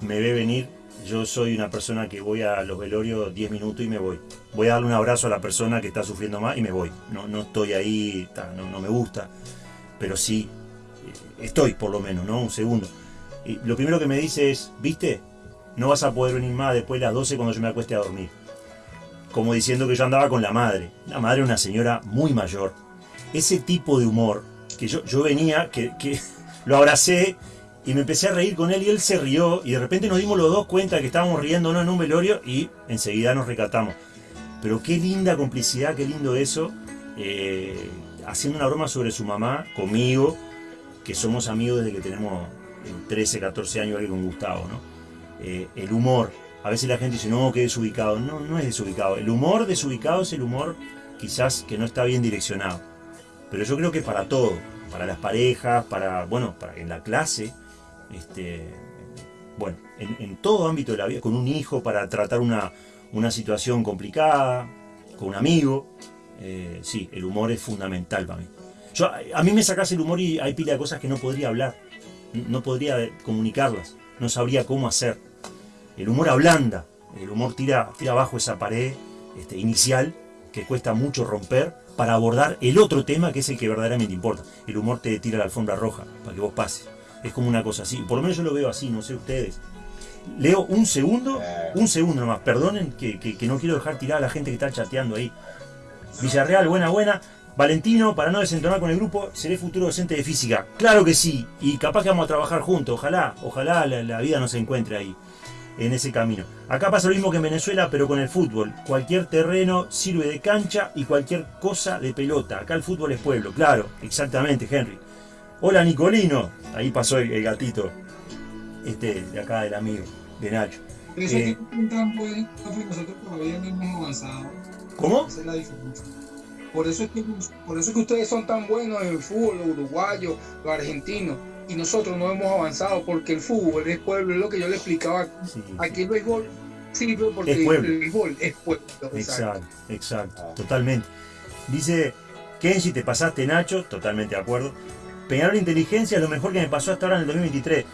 me ve venir, yo soy una persona que voy a los velorios 10 minutos y me voy. Voy a darle un abrazo a la persona que está sufriendo más y me voy. No, no estoy ahí, no, me gusta, pero sí estoy por lo menos, ¿no? Un segundo. Y lo primero que me dice es, ¿viste? No vas a poder venir más después de las 12 cuando yo me acueste a dormir. Como diciendo que yo andaba con la madre. La madre una señora muy mayor. Ese tipo de humor que yo, yo venía, que, que lo abracé y me empecé a reír con él y él se rió y de repente nos dimos los dos cuenta que estábamos riéndonos en un velorio y enseguida nos recatamos. Pero qué linda complicidad, qué lindo eso, eh, haciendo una broma sobre su mamá conmigo, que somos amigos desde que tenemos 13, 14 años aquí con Gustavo, ¿no? Eh, el humor, a veces la gente dice, no, que desubicado, no, no es desubicado. El humor desubicado es el humor quizás que no está bien direccionado. Pero yo creo que para todo, para las parejas, para, bueno, para en la clase, este, bueno, en, todo ámbito de la vida, con un hijo para tratar una, situación complicada, con un amigo. Eh, sí, el humor es fundamental para mí. Yo, a mí me sacas el humor y hay pila de cosas que no podría hablar, no podría comunicarlas, no sabría cómo hacer. El humor ablanda, el humor tira, tira abajo esa pared este, inicial que cuesta mucho romper para abordar el otro tema que es el que verdaderamente importa. El humor te tira la alfombra roja para que vos pases. Es como una cosa así. Por lo menos yo lo veo así, no sé ustedes. Leo un segundo, un segundo nomás. Perdonen que, no quiero dejar tirar a la gente que está chateando ahí. Villarreal, buena, buena. Valentino, para no desentonar con el grupo, seré futuro docente de física. Claro que sí, y capaz que vamos a trabajar juntos, ojalá, ojalá la, vida nos encuentre ahí. en ese camino. Acá pasa lo mismo que en Venezuela, pero con el fútbol. Cualquier terreno sirve de cancha y cualquier cosa de pelota. Acá el fútbol es pueblo, claro, exactamente, Henry. Hola Nicolino, ahí pasó el, gatito, este de acá del amigo, de Nacho. Eh, nosotros todavía no hemos avanzado. ¿Cómo? Es la. Por eso es que, por eso es que ustedes son tan buenos en el fútbol, los uruguayos, los argentinos y nosotros no hemos avanzado porque el fútbol es pueblo, es lo que yo le explicaba. Aquí el béisbol sirve porque el béisbol es pueblo. Exacto, exacto, totalmente. Dice Kenji, te pasaste Nacho, totalmente de acuerdo. Peñarol Inteligencia es lo mejor que me pasó hasta ahora en el 2023.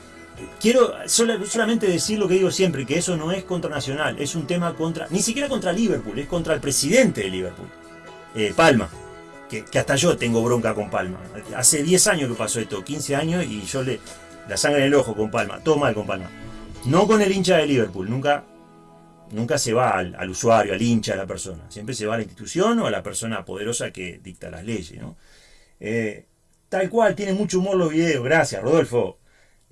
Quiero solamente decir lo que digo siempre, que eso no es contra Nacional, es un tema contra, ni siquiera contra Liverpool, es contra el presidente de Liverpool, eh, Palma que, hasta yo tengo bronca con Palma. Hace 10 años que pasó esto, 15 años, y yo le. La sangre en el ojo con Palma, todo mal con Palma. No con el hincha de Liverpool, nunca, nunca se va al, usuario, al hincha, a la persona. Siempre se va a la institución o a la persona poderosa que dicta las leyes, ¿no? Eh, tal cual, tiene mucho humor los videos. Gracias, Rodolfo.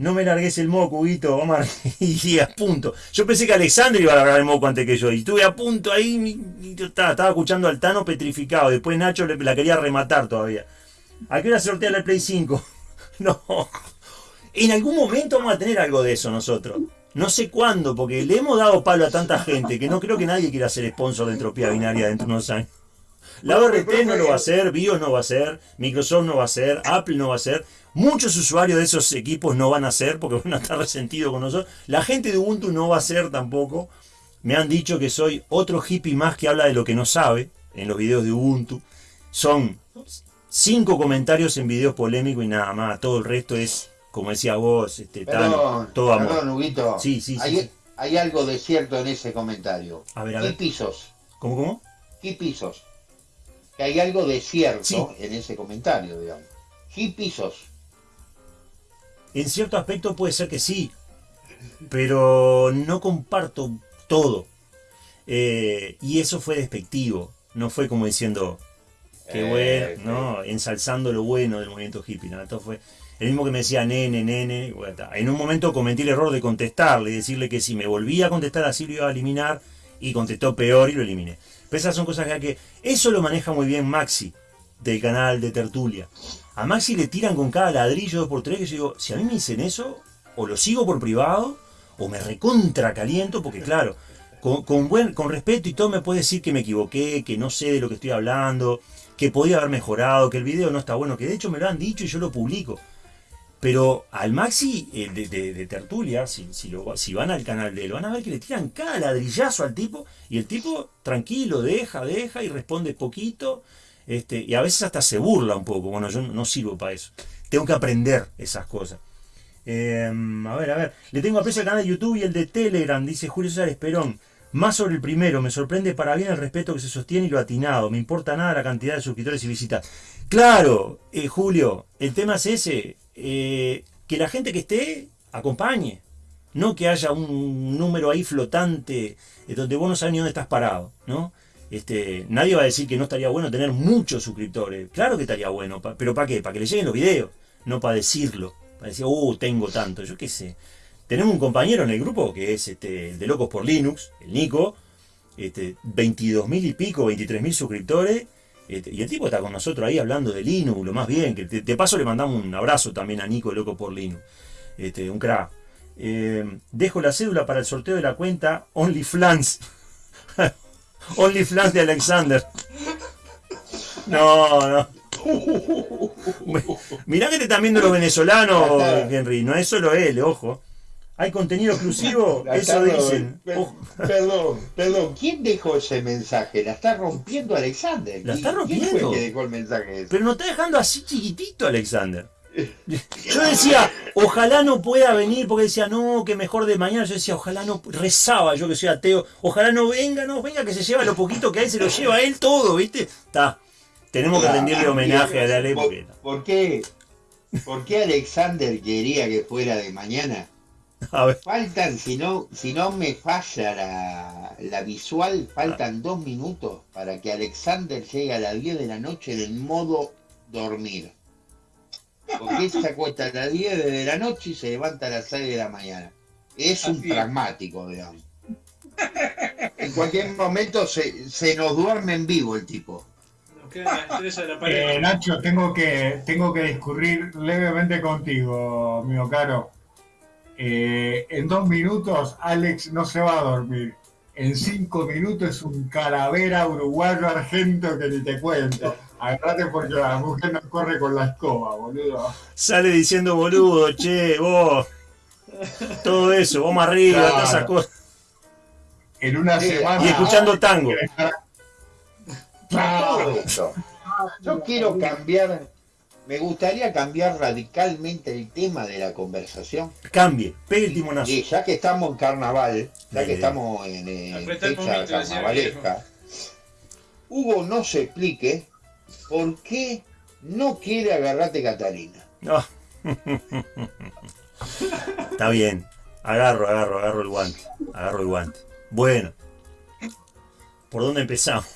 No me largues el moco, Huguito, Omar. y a punto. Yo pensé que Alexander iba a largar el moco antes que yo. Y estuve a punto ahí. Y estaba, estaba, escuchando al Tano petrificado. Después Nacho la quería rematar todavía. ¿A qué hora sortea la Play 5? no. En algún momento vamos a tener algo de eso nosotros. No sé cuándo, porque le hemos dado palo a tanta gente que no creo que nadie quiera ser sponsor de entropía binaria dentro de unos años. La ORT no lo va a hacer, BIOS no va a ser, Microsoft no va a ser, Apple no va a ser. Muchos usuarios de esos equipos no van a ser porque van a estar resentidos con nosotros. La gente de Ubuntu no va a ser tampoco. Me han dicho que soy otro hippie más que habla de lo que no sabe en los videos de Ubuntu. Son cinco comentarios en videos polémicos y nada más. Todo el resto es, como decía vos, este, todo amor. Perdón, Sí, sí, hay, hay, algo de cierto en ese comentario. A ver, a ver. ¿Qué pisos? ¿Cómo, cómo? ¿Qué pisos? Que hay algo de cierto en ese comentario, digamos. ¿Qué pisos? En cierto aspecto puede ser que sí, pero no comparto todo. Eh, y eso fue despectivo, no fue como diciendo, qué eh, bueno, no, ensalzando lo bueno del movimiento hippie. ¿no? Entonces fue el mismo que me decía nene, nene. en un momento cometí el error de contestarle y decirle que si me volvía a contestar así lo iba a eliminar y contestó peor y lo eliminé. Esas son cosas que, que eso lo maneja muy bien Maxi del canal de Tertulia. A Maxi le tiran con cada ladrillo dos por tres que yo digo, si a mí me dicen eso, o lo sigo por privado, o me recontra caliento, porque claro, con, buen, con respeto y todo me puede decir que me equivoqué, que no sé de lo que estoy hablando, que podía haber mejorado, que el video no está bueno, que de hecho me lo han dicho y yo lo publico. Pero al Maxi de, Tertulia, si, si, van al canal de él, van a ver que le tiran cada ladrillazo al tipo y el tipo tranquilo, deja, deja y responde poquito este, y a veces hasta se burla un poco. Bueno, yo no sirvo para eso. Tengo que aprender esas cosas. Em, a ver, a ver. Le tengo aprecio al canal de YouTube y el de Telegram, dice Julio César Esperón. Más sobre el primero, me sorprende para bien el respeto que se sostiene y lo atinado. Me importa nada la cantidad de suscriptores y visitas. Claro, eh, Julio, el tema es ese. Eh, que la gente que esté acompañe. No que haya un número ahí flotante eh, donde vos no sabes ni dónde estás parado, ¿no? Este, nadie va a decir que no estaría bueno tener muchos suscriptores. Claro que estaría bueno, pero ¿para qué? Para que le lleguen los videos, no para decirlo. Para decir, uh, tengo tanto, yo qué sé. Tenemos un compañero en el grupo que es este, el de Locos por Linux, el Nico, este, 22 mil y pico, 23 mil suscriptores. Este, y el tipo está con nosotros ahí hablando de Linux, lo más bien. Que de, paso le mandamos un abrazo también a Nico, Loco por Linux. Este, un crack. Eh, dejo la cédula para el sorteo de la cuenta OnlyFlans. OnlyFans de Alexander. No, no. Mirá que te están viendo los venezolanos, Henry. No es solo él, ojo. Hay contenido exclusivo, eso dicen. Perdón, perdón, ¿quién dejó ese mensaje? La está rompiendo Alexander. La está rompiendo. ¿Quién fue que dejó el mensaje Pero no está dejando así chiquitito Alexander. Yo decía, ojalá no pueda venir, porque decía, no, que mejor de mañana. Yo decía, ojalá no, rezaba yo que soy ateo, ojalá no venga, no venga, que se lleva lo poquito que hay, se lo lleva él todo, ¿viste? Está. Tenemos que rendirle homenaje a la ley. ¿Por, qué? ¿Por qué Alexander quería que fuera de mañana? Faltan, si no, si no me falla la, la visual, faltan dos minutos para que Alexander llegue a las 10 de la noche en el modo dormir. Porque se acuesta a las 10 de la noche y se levanta a las 6 de la mañana. es un pragmático, digamos. En cualquier momento se, se nos duerme en vivo el tipo. Eh, Nacho, tengo que, tengo que discurrir levemente contigo, mío caro. Eh, en dos minutos Alex no se va a dormir. En cinco minutos es un calavera uruguayo argento que ni te cuento. Agarrate porque la mujer no corre con la escoba, boludo. Sale diciendo boludo, che, vos. Todo eso, vos más arriba, todas esas cosas. En una semana. Y escuchando tango. Yo quiero cambiar, me gustaría cambiar radicalmente el tema de la conversación. Cambie, pegue el timonazo. ya que estamos en carnaval, ya que estamos en eh, fecha carnavalesca, Hugo no se explique por qué no quiere agarrarte Catalina. No. Está bien. Agarro, agarro, agarro el guante. Agarro el guante. Bueno. ¿Por dónde empezamos?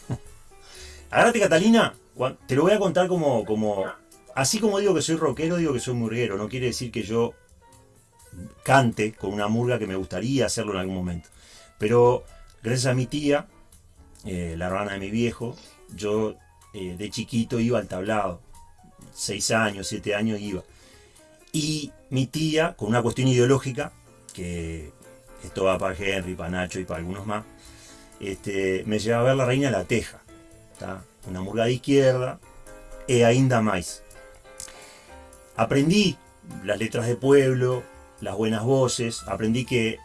Agarrate Catalina, te lo voy a contar como, como. Así como digo que soy rockero, digo que soy murguero. No quiere decir que yo cante con una murga que me gustaría hacerlo en algún momento. Pero gracias a mi tía, eh, la hermana de mi viejo, yo eh, de chiquito iba al tablado. Seis años, siete años iba. Y mi tía, con una cuestión ideológica, que esto va para Henry, para Nacho y para algunos más, este, me llevaba a ver la reina de la teja una murga de izquierda e ainda más. Aprendí las letras de pueblo, las buenas voces, aprendí que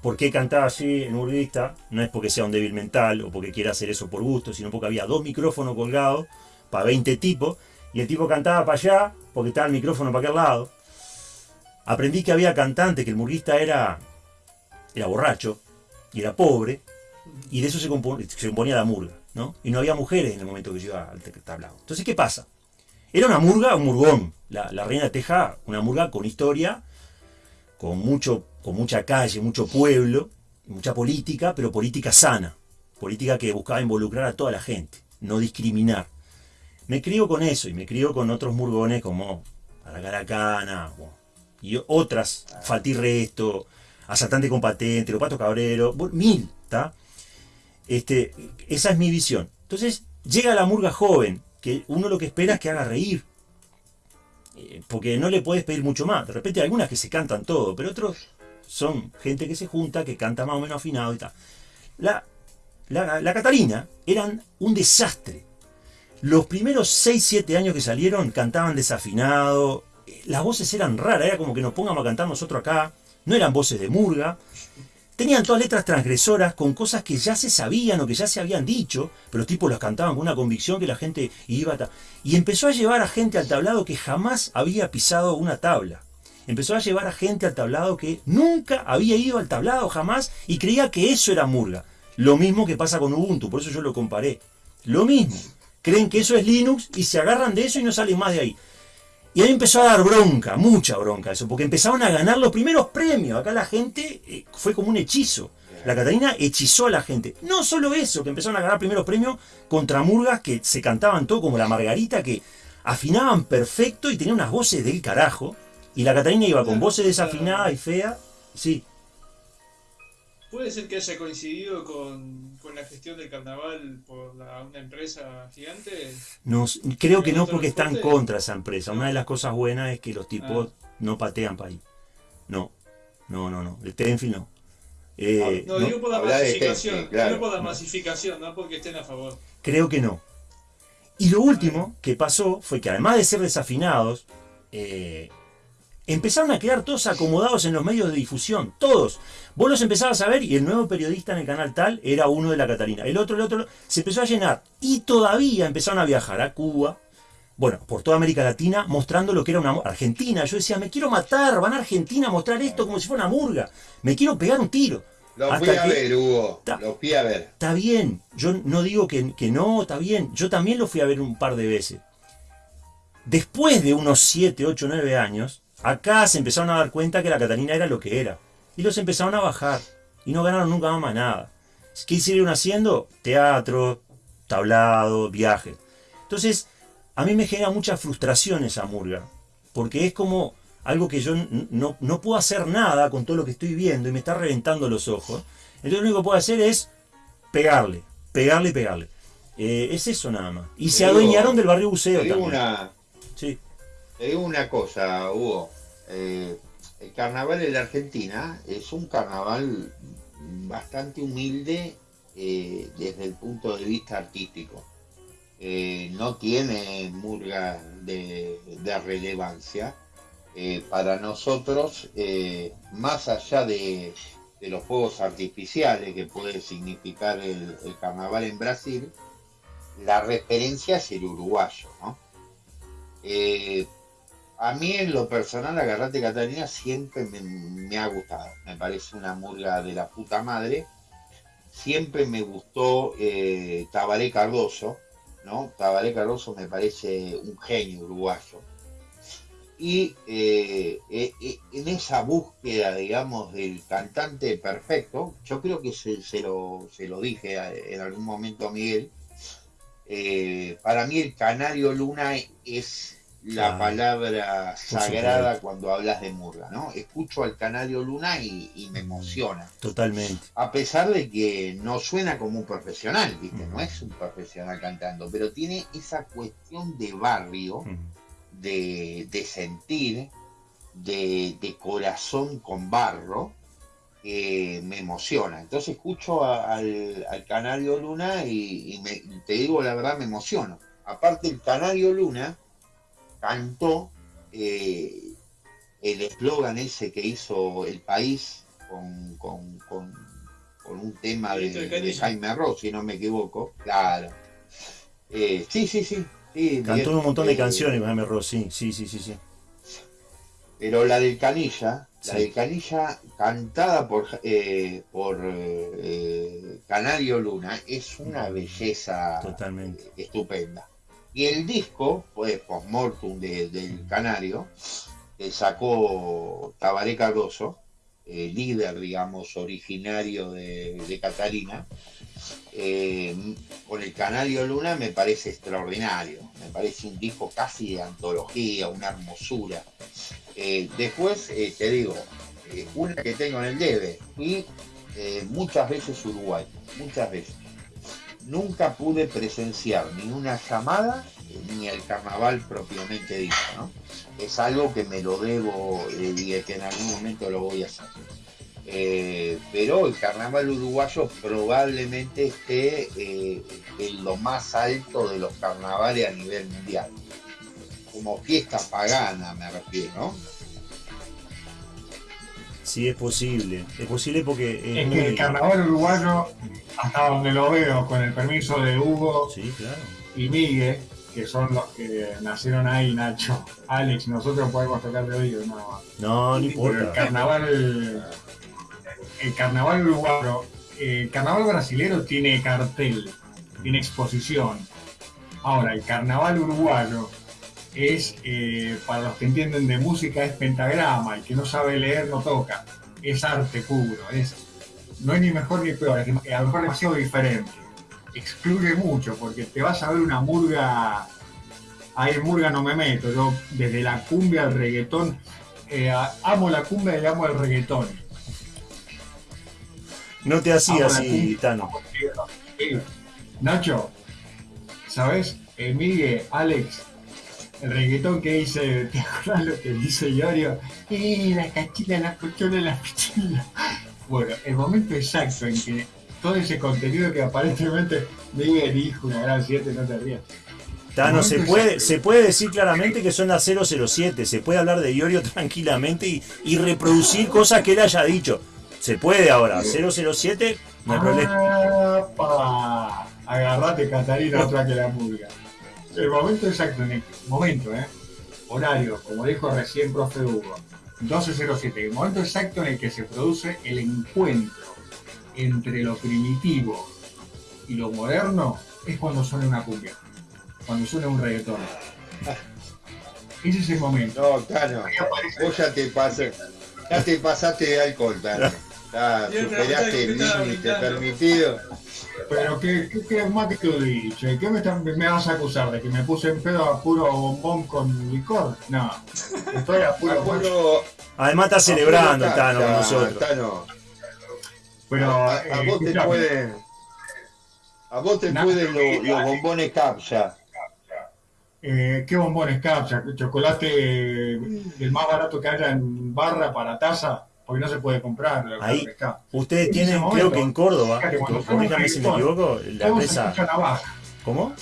por qué cantaba así en murguista no es porque sea un débil mental o porque quiera hacer eso por gusto, sino porque había dos micrófonos colgados para 20 tipos y el tipo cantaba para allá porque estaba el micrófono para aquel lado. Aprendí que había cantantes, que el murguista era, era borracho y era pobre y de eso se, se componía la murga. Y no había mujeres en el momento que yo iba al tablado. Entonces, ¿qué pasa? Era una murga, un murgón. La, Reina de Teja, una murga con historia, con, mucho, con mucha calle, mucho pueblo, mucha política, pero política sana. Política que buscaba involucrar a toda la gente, no discriminar. Me crío con eso y me crío con otros murgones como Aracaracana y otras, Faltirresto, Asaltante con Patente, Los Patos Cabrero, mil, ¿está? Este, esa es mi visión. Entonces, llega la murga joven, que uno lo que espera es que haga reír. Eh, porque no le puedes pedir mucho más. De repente hay algunas que se cantan todo, pero otros son gente que se junta, que canta más o menos afinado y tal. La, la, Catalina eran un desastre. Los primeros 6-7 años que salieron cantaban desafinado, eh, las voces eran raras, era como que nos pongamos a cantar nosotros acá, no eran voces de murga. Tenían todas letras transgresoras con cosas que ya se sabían o que ya se habían dicho, pero los tipos las cantaban con una convicción que la gente iba a... Y empezó a llevar a gente al tablado que jamás había pisado una tabla. Empezó a llevar a gente al tablado que nunca había ido al tablado jamás y creía que eso era murga. Lo mismo que pasa con Ubuntu, por eso yo lo comparé. Lo mismo. Creen que eso es Linux y se agarran de eso y no salen más de ahí. Y ahí empezó a dar bronca, mucha bronca eso, porque empezaron a ganar los primeros premios. Acá la gente eh, fue como un hechizo. La Catalina hechizó a la gente. No solo eso, que empezaron a ganar primeros premios contra murgas que se cantaban todo como la Margarita, que afinaban perfecto y tenían unas voces del carajo. Y la Catalina iba con voces desafinadas y feas. Sí. ¿Puede ser que haya coincidido con, la gestión del carnaval por una empresa gigante? No, creo que no porque está en contra esa empresa. Una de las cosas buenas es que los tipos ah. no patean para ahí. No, no, no, no. El Tenfield no. Eh, no, digo por la masificación, digo por la masificación, no porque estén a favor. Creo que no. Y lo último que pasó fue que además de ser desafinados, eh, empezaron a quedar todos acomodados en los medios de difusión, todos. Vos los empezabas a ver y el nuevo periodista en el canal tal era uno de la Catarina. El otro, el otro, se empezó a llenar. Y todavía empezaron a viajar a Cuba, bueno, por toda América Latina, mostrando lo que era una Argentina. Yo decía, me quiero matar, van a Argentina a mostrar esto como si fuera una murga. Me quiero pegar un tiro. Lo fui a ver, Hugo. Lo fui a ver. Está bien. Yo no digo que, que no, está bien. Yo también lo fui a ver un par de veces. Después de unos 7, 8, 9 años, Acá se empezaron a dar cuenta que la Catalina era lo que era. Y los empezaron a bajar. Y no ganaron nunca más nada. ¿Qué siguieron haciendo? Teatro, tablado, viaje. Entonces, a mí me genera mucha frustración esa murga. Porque es como algo que yo no, no puedo hacer nada con todo lo que estoy viendo y me está reventando los ojos. Entonces lo único que puedo hacer es pegarle, pegarle y pegarle. Eh, es eso nada más. Y se adueñaron del barrio buceo también. Una. Te digo una cosa, Hugo. Eh, el carnaval en la Argentina es un carnaval bastante humilde eh, desde el punto de vista artístico. Eh, no tiene murga de, de relevancia. Para nosotros, más allá de, de los fuegos artificiales que puede significar el, el carnaval en Brasil, la referencia es el uruguayo, ¿no? A mí en lo personal, Agarrate Catalina siempre me, ha gustado. Me parece una murga de la puta madre. Siempre me gustó eh, Tabaré Cardoso, ¿no? Tabaré Cardoso me parece un genio uruguayo. Y eh, eh, eh, en esa búsqueda, digamos, del cantante perfecto, yo creo que se, se lo, se lo dije en algún momento a Miguel, para mí el Canario Luna es la palabra sagrada cuando hablas de Murga, ¿no? Escucho al Canario Luna y, y me emociona. Totalmente. A pesar de que no suena como un profesional, ¿viste? No Ujú. es un profesional cantando, pero tiene esa cuestión de barrio, Mm. de, de sentir, de, de corazón con barro, que me emociona. Entonces escucho a- al, al Canario Luna y, y me- te digo la verdad, me emociono. Aparte, el Canario Luna cantó eh, el eslogan ese que hizo el país con, con- con- con un tema de. Jaime Ross, si no me equivoco. Claro. Eh, sí, sí, sí. sí, Cantó bien, un montón de eh, canciones, Jaime Ross, sí, sí, sí, sí. sí. Pero la del Canilla, la del Canilla cantada por, eh, por eh, Canario Luna es una belleza Totalmente. estupenda. Y el disco, pues, postmortem de- del Canario, que sacó Tabaré Cardoso, eh, líder, digamos, originario de, de Catalina, eh, con el Canario Luna me parece extraordinario, me parece un disco casi de antología, una hermosura. Eh, después, eh, te digo, eh, una que tengo en el debe, y eh, muchas veces Uruguay, muchas veces. Nunca pude presenciar ni una llamada ni el carnaval propiamente dicho. Es algo que me lo debo eh, y que en algún momento lo voy a hacer. Eh, pero el carnaval uruguayo probablemente esté eh, en lo más alto de los carnavales a nivel mundial. Como fiesta pagana me refiero. Sí, es posible. Es posible porque es, Es muy- que el carnaval uruguayo, hasta donde lo veo, con el permiso de Hugo Sí, claro. y Miguel, que son los que nacieron ahí, Nacho, Alex, nosotros podemos tocar de oído, nada más. No, no Pero el importa. carnaval, el carnaval uruguayo, el carnaval brasilero tiene cartel, tiene exposición. Ahora, el carnaval uruguayo es, eh, para los que entienden de música, es pentagrama, el que no sabe leer no toca, es arte puro, es, no es ni mejor ni peor, es a lo mejor demasiado diferente. Excluye mucho, porque te vas a ver una murga, ahí en murga no me meto, yo desde la cumbia al reggaetón, eh, amo la cumbia y amo el reggaetón. No te hacía así. Tano. Nacho, ¿sabes? Eh, Miguel, Alex, el reggaetón que dice, ¿te acuerdas lo que dice Iorio? Eh, la cachila, la cochola, la pichila. Bueno, el momento exacto en que todo ese contenido que aparentemente Miguel dijo una gran 7, no te rías. Tano, se puede, se puede decir claramente que son las 007. Se puede hablar de Iorio tranquilamente y, y reproducir cosas que él haya dicho. Se puede ahora. 007, no hay problema. Agarrate, Catarina, otra que la murga. El momento exacto en el momento, ¿eh? Horario, como dijo recién profe Hugo, 12.07. El momento exacto en el que se produce el encuentro entre lo primitivo y lo moderno es cuando suena una cumbia, cuando suena un reggaetón. Ese es el momento. No, aparece- vos ya te pasaste, ya te pasaste de alcohol, Tano. El superaste el límite permitido. Pero qué, qué, qué más que tú dices, ¿qué me, me, vas a acusar de que me puse en pedo a puro bombón con licor? No, estoy a puro, puro Además está celebrando Tano con nosotros. Pero a, eh, vos te pueden, a vos te pueden los, los bombones capsa. Eh, ¿Qué bombones capsa? ¿Chocolate el más barato que haya en barra para taza? Porque no se puede comprar. Ahí, ustedes tienen, creo que en Córdoba, corríjame si me equivoco, la empresa... ¿Cómo?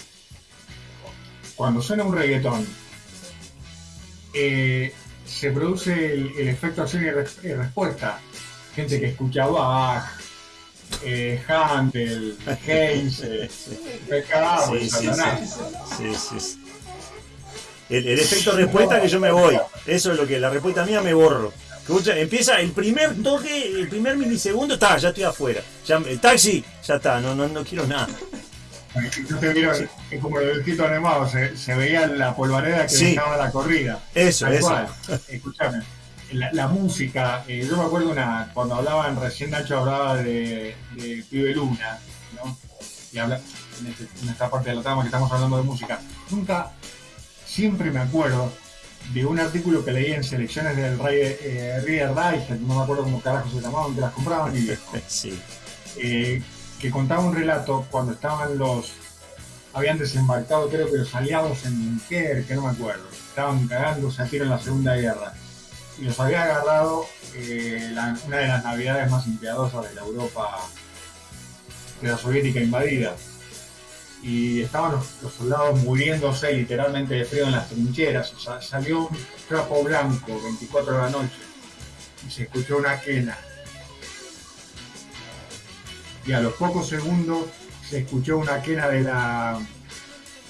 Cuando suena un reggaetón, eh, se produce el, efecto acción y, respuesta. Gente que escucha Bach, eh, Handel, Haynes, eh, sí, sí, sí, sí, el, efecto respuesta que yo me voy. Eso es lo que la respuesta mía me borro. Empieza el primer toque, el primer milisegundo, está, ya estoy afuera. Ya, el taxi, ya está, no, no, no quiero nada. Yo te vieron, es como el dibujito animado, se, se, veía la polvareda que dejaba la corrida. Eso, eso. Escuchame, la, música, eh, yo me acuerdo una, cuando hablaban, recién Nacho hablaba de, de Pibe Luna, ¿no? Y habla, en, este, en, esta parte de la trama que estamos hablando de música. Nunca siempre me acuerdo de un artículo que leí en selecciones del Rey eh, Reader no me acuerdo cómo carajo se llamaban, que las compraban y sí. eh, que contaba un relato cuando estaban los habían desembarcado creo que los aliados en que no me acuerdo estaban cagándose a tiro en la segunda guerra y los había agarrado eh, una de las navidades más impiadosas de la Europa de la soviética invadida y estaban los, soldados muriéndose literalmente de frío en las trincheras. O sea, salió un trapo blanco 24 de la noche y se escuchó una quena. Y a los pocos segundos se escuchó una quena de la,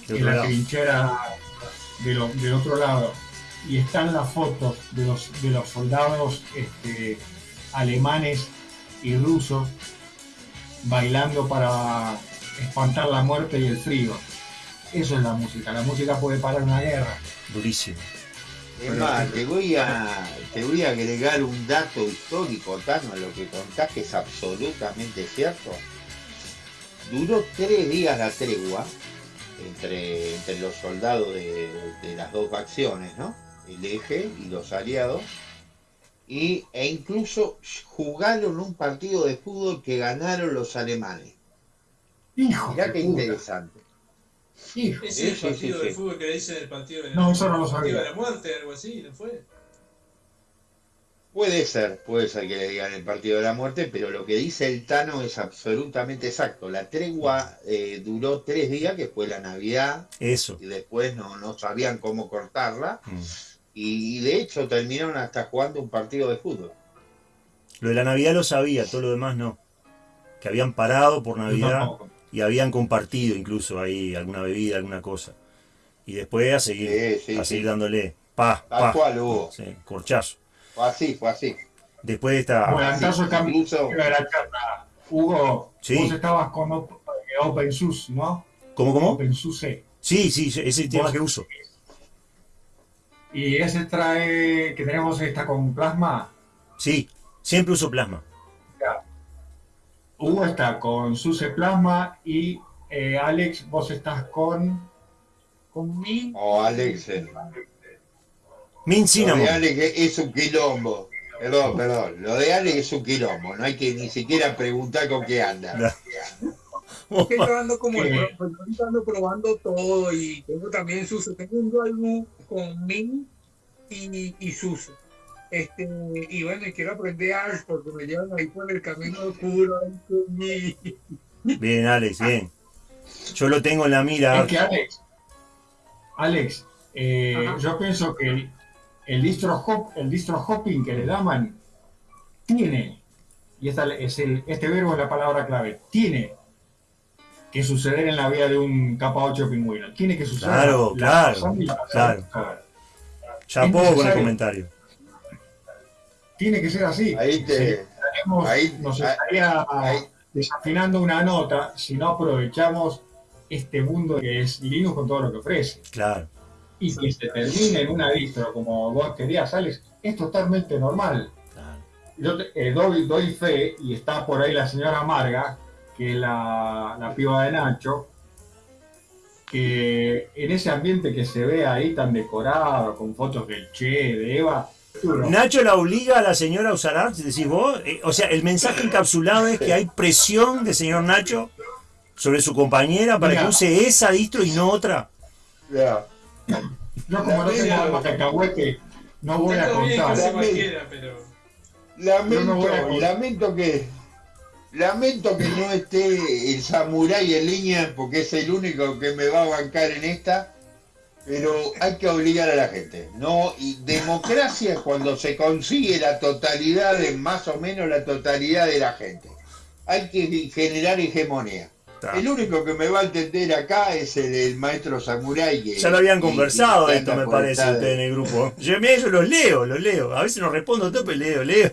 de la trinchera del otro lado. Y están las fotos de los, de los soldados este, alemanes y rusos bailando para espantar la muerte y el frío. Eso es la música. La música puede parar una guerra. Durísimo. Es más, te voy, a, te voy a agregar un dato histórico, Tano, a lo que contás que es absolutamente cierto. Duró tres días la tregua entre, entre los soldados de, de las dos facciones, ¿no? El eje y los aliados. Y, e incluso jugaron un partido de fútbol que ganaron los alemanes. Hijo Mirá qué interesante. Hijo. Es el partido de fútbol que dicen el partido de, no, eso no lo sabía. de la muerte, algo así, ¿no fue? Puede ser, puede ser que le digan el partido de la muerte, pero lo que dice el Tano es absolutamente exacto. La tregua eh, duró tres días, que fue la Navidad. Eso. Y después no, no sabían cómo cortarla. Mm. Y, y, de hecho terminaron hasta jugando un partido de fútbol. Lo de la Navidad lo sabía, todo lo demás no. Que habían parado por Navidad y habían compartido incluso ahí alguna bebida, alguna cosa. Y después a seguir, a seguir dándole pa, pa. Cual Sí, corchazo. Fue así, fue así. Después de esta... Hugo, sí. vos estabas con OpenSUSE, ¿no? ¿Cómo, cómo? OpenSUSE. Sí, sí, ese es el tema que uso. ¿Y ese trae, que tenemos esta con plasma? Sí, siempre uso plasma. Hugo está con Suce Plasma y eh, Alex, vos estás con. con Min. Oh, Alex. Eh. Min Cinnamon. Lo de Alex es un quilombo. Perdón, perdón. Lo de Alex es un quilombo. No hay que ni siquiera preguntar con qué anda. que yo ando como yo ando probando todo y tengo también Suce. Tengo un álbum con Min y, y Suce. Este, y bueno, quiero aprender algo porque me llevan ahí por el camino oscuro. Bien, Alex, bien. Yo lo tengo en la mira. Es que Alex, Alex eh, yo pienso que el, el, distro hop, el distro hopping que le daban tiene, y esta es el, este verbo es la palabra clave, tiene que suceder en la vida de un capa 8 pingüino. Tiene que suceder. Claro, claro, claro. Ya puedo con el comentario tiene que ser así. Ahí te, nos estaría desafinando una nota si no aprovechamos este mundo que es Linux con todo lo que ofrece. Claro. Y que se termine en una distro como vos querías, Alex, es totalmente normal. Yo eh, doy, doy fe, y está por ahí la señora Marga, que la, la piba de Nacho, que en ese ambiente que se ve ahí tan decorado, con fotos del Che, de Eva, Nacho la obliga a la señora a usar art, decís vos. Eh, o sea, el mensaje encapsulado es que hay presión de señor Nacho sobre su compañera para que use esa distro y no otra. Ya. Yo como no tengo algo cacahuete, no voy a contar. Lamento, lamento que lamento que no esté el samurái en línea porque es el único que me va a bancar en esta pero hay que obligar a la gente. No, y democracia es cuando se consigue la totalidad de más o menos la totalidad de la gente. Hay que generar hegemonía. El único que me va a entender acá es el, maestro Samurai. ya lo habían conversado esto, me parece, en el grupo. Yo, yo los leo, los leo. A veces no respondo todo, pero leo, leo.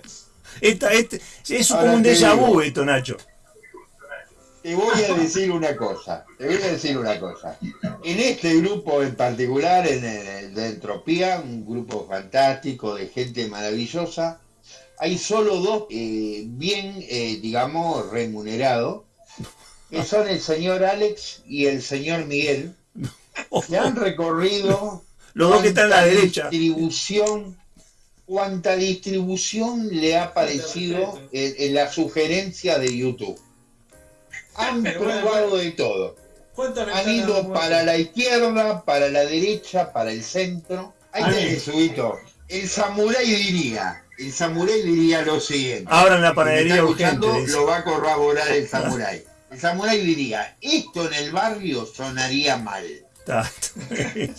Esta, este, es como un déjà vu esto, Nacho. Te voy a decir una cosa, te voy a decir una cosa. En este grupo en particular, en el de Entropía, un grupo fantástico de gente maravillosa, hay solo dos eh, bien, eh, digamos, remunerados, que son el señor Alex y el señor Miguel, que han recorrido los dos que están a la derecha. Distribución, cuánta distribución le ha parecido en la sugerencia de YouTube han probado de todo. Han ido para la izquierda, para la derecha, para el centro. Ahí tenés, Subito. El samurái diría, el samurái diría lo siguiente. Abran la panadería urgente. Lo va a corroborar el samurái. El samurái diría, esto en el barrio sonaría mal.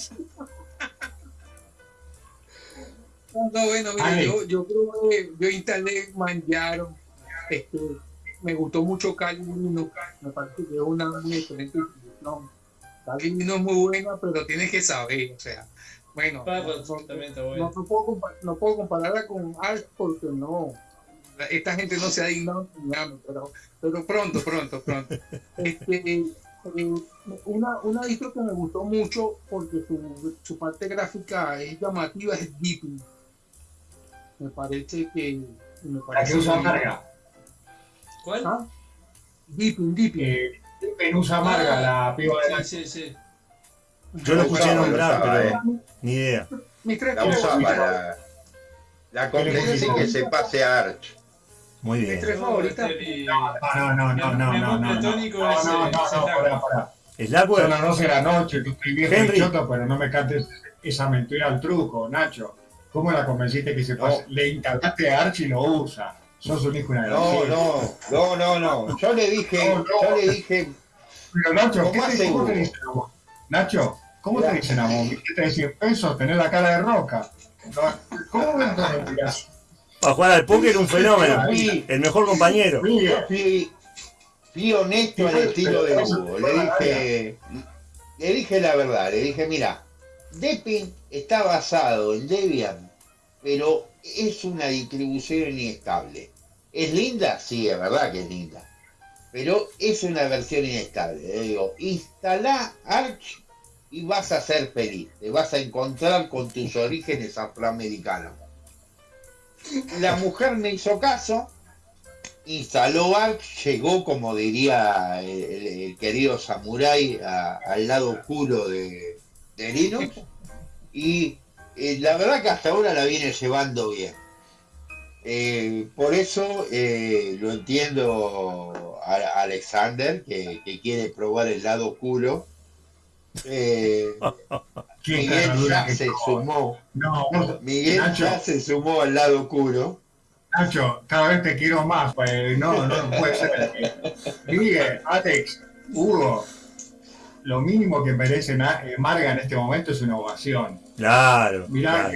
No, bueno, mira, yo, yo, creo que yo instalé Manjaro, este, me gustó mucho Calvino, me parece que es una muy excelente. Calvino es muy buena, pero tienes que saber, o sea, bueno, no, puedo, no, puedo, compararla con Art porque no, esta gente no se ha dignado pero, pero pronto, pronto, pronto. Este, eh, una, una disco que me gustó mucho porque su, su parte gráfica es llamativa es Deepin. Me parece que. Me parece que. ¿Cuál? ¿Ah? Deepin, Deepin. Eh, Penusa Amarga, la piba de la... Sí, sí, Yo lo escuché nombrar, pero ni idea. La usaba la, la convence que se pase a Arch. Muy bien. ¿Mis tres favoritas? No, no, no, no, no, no, no. No, no, no, no, pará, pará. ¿Es la Son las 12 de la noche, tú estoy viejo y choto, pero no me cantes esa mentira al truco, Nacho. ¿Cómo la convenciste que se pase? Le encargaste a Arch y lo usa. Sos un hijo una No, no, no, no, no. Yo le dije, yo le dije. Pero Nacho, ¿qué te, ¿cómo te dicen a vos? Nacho, ¿cómo te dicen a vos? ¿Qué te 100 pesos? Tener la cara de roca. ¿Cómo me entiendes? Para jugar al póker un fenómeno. el mejor compañero. Fui, fui honesto al estilo de Hugo. Le dije, le dije la verdad. Le dije, mira, Deppin está basado en Debian, pero es una distribución inestable. ¿Es linda? Sí, es verdad que es linda. Pero es una versión inestable. Le digo, instala Arch y vas a ser feliz. Te vas a encontrar con tus orígenes afroamericanos. La mujer me hizo caso, instaló Arch, llegó, como diría el, querido Samurai, al lado oscuro de, de Linux y eh, la verdad que hasta ahora la viene llevando bien. Eh, por eso eh, lo entiendo a, Alexander, que, quiere probar el lado oscuro. Miguel ya se sumó. Miguel ya se sumó al lado oscuro. Nacho, cada vez te quiero más. Pues, no, no, puede ser. Miguel, Alex, Hugo, lo mínimo que merece Marga en este momento es una ovación. Claro. Mirá,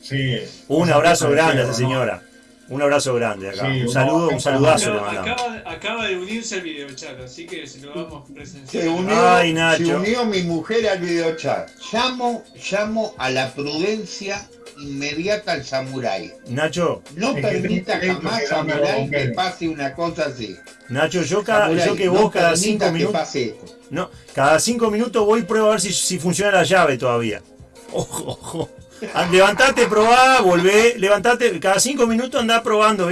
sí. Un abrazo grande a esa señora. Un abrazo grande acá. un saludo, un saludazo le Acaba, acaba, de unirse al videochat, así que se lo vamos a presenciar. Se unió, se unió mi mujer al videochat. Llamo, llamo a la prudencia inmediata al samurái. Nacho. No permita jamás samurái que pase una cosa así. Nacho, yo, cada, yo que vos cada cinco minutos. No, cada cinco minutos voy y pruebo a ver si, si funciona la llave todavía. Ojo, ojo. Ah, levantate, probá, volvé, levantate, cada cinco minutos andá probando,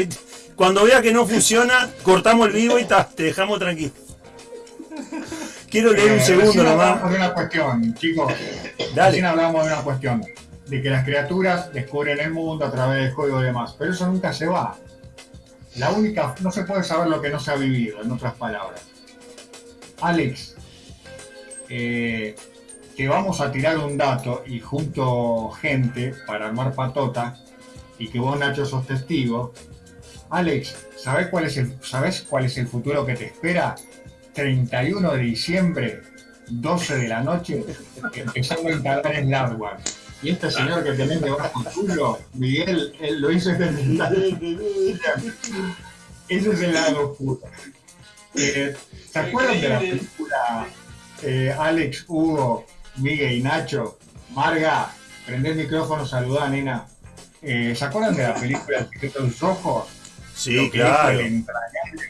Cuando vea que no funciona, cortamos el vivo y ta, te dejamos tranquilo. Quiero leer un Eh, segundo nomás. hablamos de una cuestión, chicos. Dale. Recién hablamos de una cuestión. De que las criaturas descubren el mundo a través del juego y demás. Pero eso nunca se va. La única, no se puede saber lo que no se ha vivido, en otras palabras. Alex, eh, que vamos a tirar un dato y junto gente para armar patota y que vos Nacho sos testigo. Alex, ¿sabés cuál es el, ¿sabés cuál es el futuro que te espera? 31 de diciembre, 12 de la noche, empezando a instalar en hardware. Y este señor que tenés debajo culo, Miguel, él lo hizo intentar. Ese es el lado oscuro. Eh, ¿Se acuerdan de la película eh, Alex, Hugo, Miguel y Nacho? Marga, prende el micrófono, saludá, nena. Eh, ¿Se acuerdan de la película El secreto de sus ojos? Sí, claro. El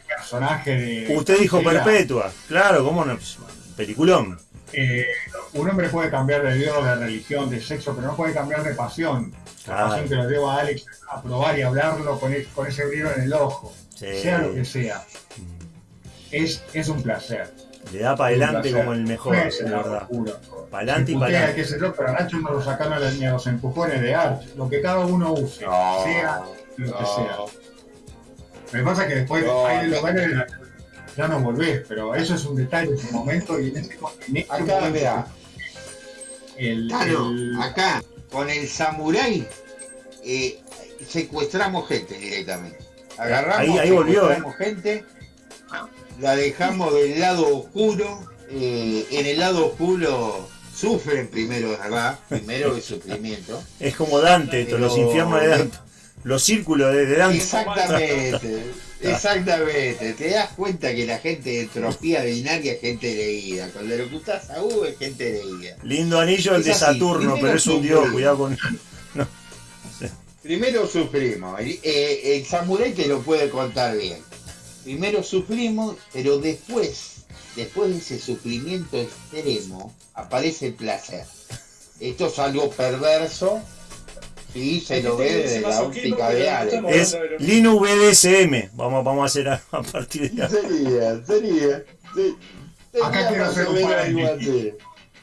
personaje de. Usted dijo perpetua. Claro, ¿cómo no? Pues, Peliculón. eh, un hombre puede cambiar de Dios, de religión, de sexo, pero no puede cambiar de pasión. La Claro. pasión que lo lleva a Alex a probar y hablarlo con, con ese brillo en el ojo, Sí. sea lo que sea. Es, es un placer. Le da para adelante como el mejor, es lado verdad. Para adelante y Se para adelante. sé yo, pero a Nacho no lo sacaron a los, ni a los empujones de Arch. Lo que cada uno use, No, sea lo que sea. Lo que pasa es que después No, hay los que ya no volvés, pero eso es un detalle, es un momento y en ese, en ese Acá, momento vea. el, Claro, el- acá, con el samurái, eh, secuestramos gente directamente. Agarramos, Ahí- ahí volvió, secuestramos gente, la dejamos del lado oscuro. eh, en el lado oscuro sufren primero, ¿verdad? Primero el sufrimiento. Es como Dante, esto, los infiernos de Dante. Los círculos de, de Dante. Exactamente, exactamente. Te das cuenta que la gente de entropía binaria es gente leída. Cuando lo escuchás a U es gente leída. Lindo anillo el Es de Saturno, pero es un dios, cuidado con. Primero sufrimos, el, eh, el samurái te lo puede contar bien. Primero sufrimos, pero después, después de ese sufrimiento extremo, aparece el placer. Esto es algo perverso, sí, se lo ve desde la óptica de Alex. Es Linux BDSM. Vamos, vamos a hacer a, a partir de ahora. Sería, sería. sí, Acá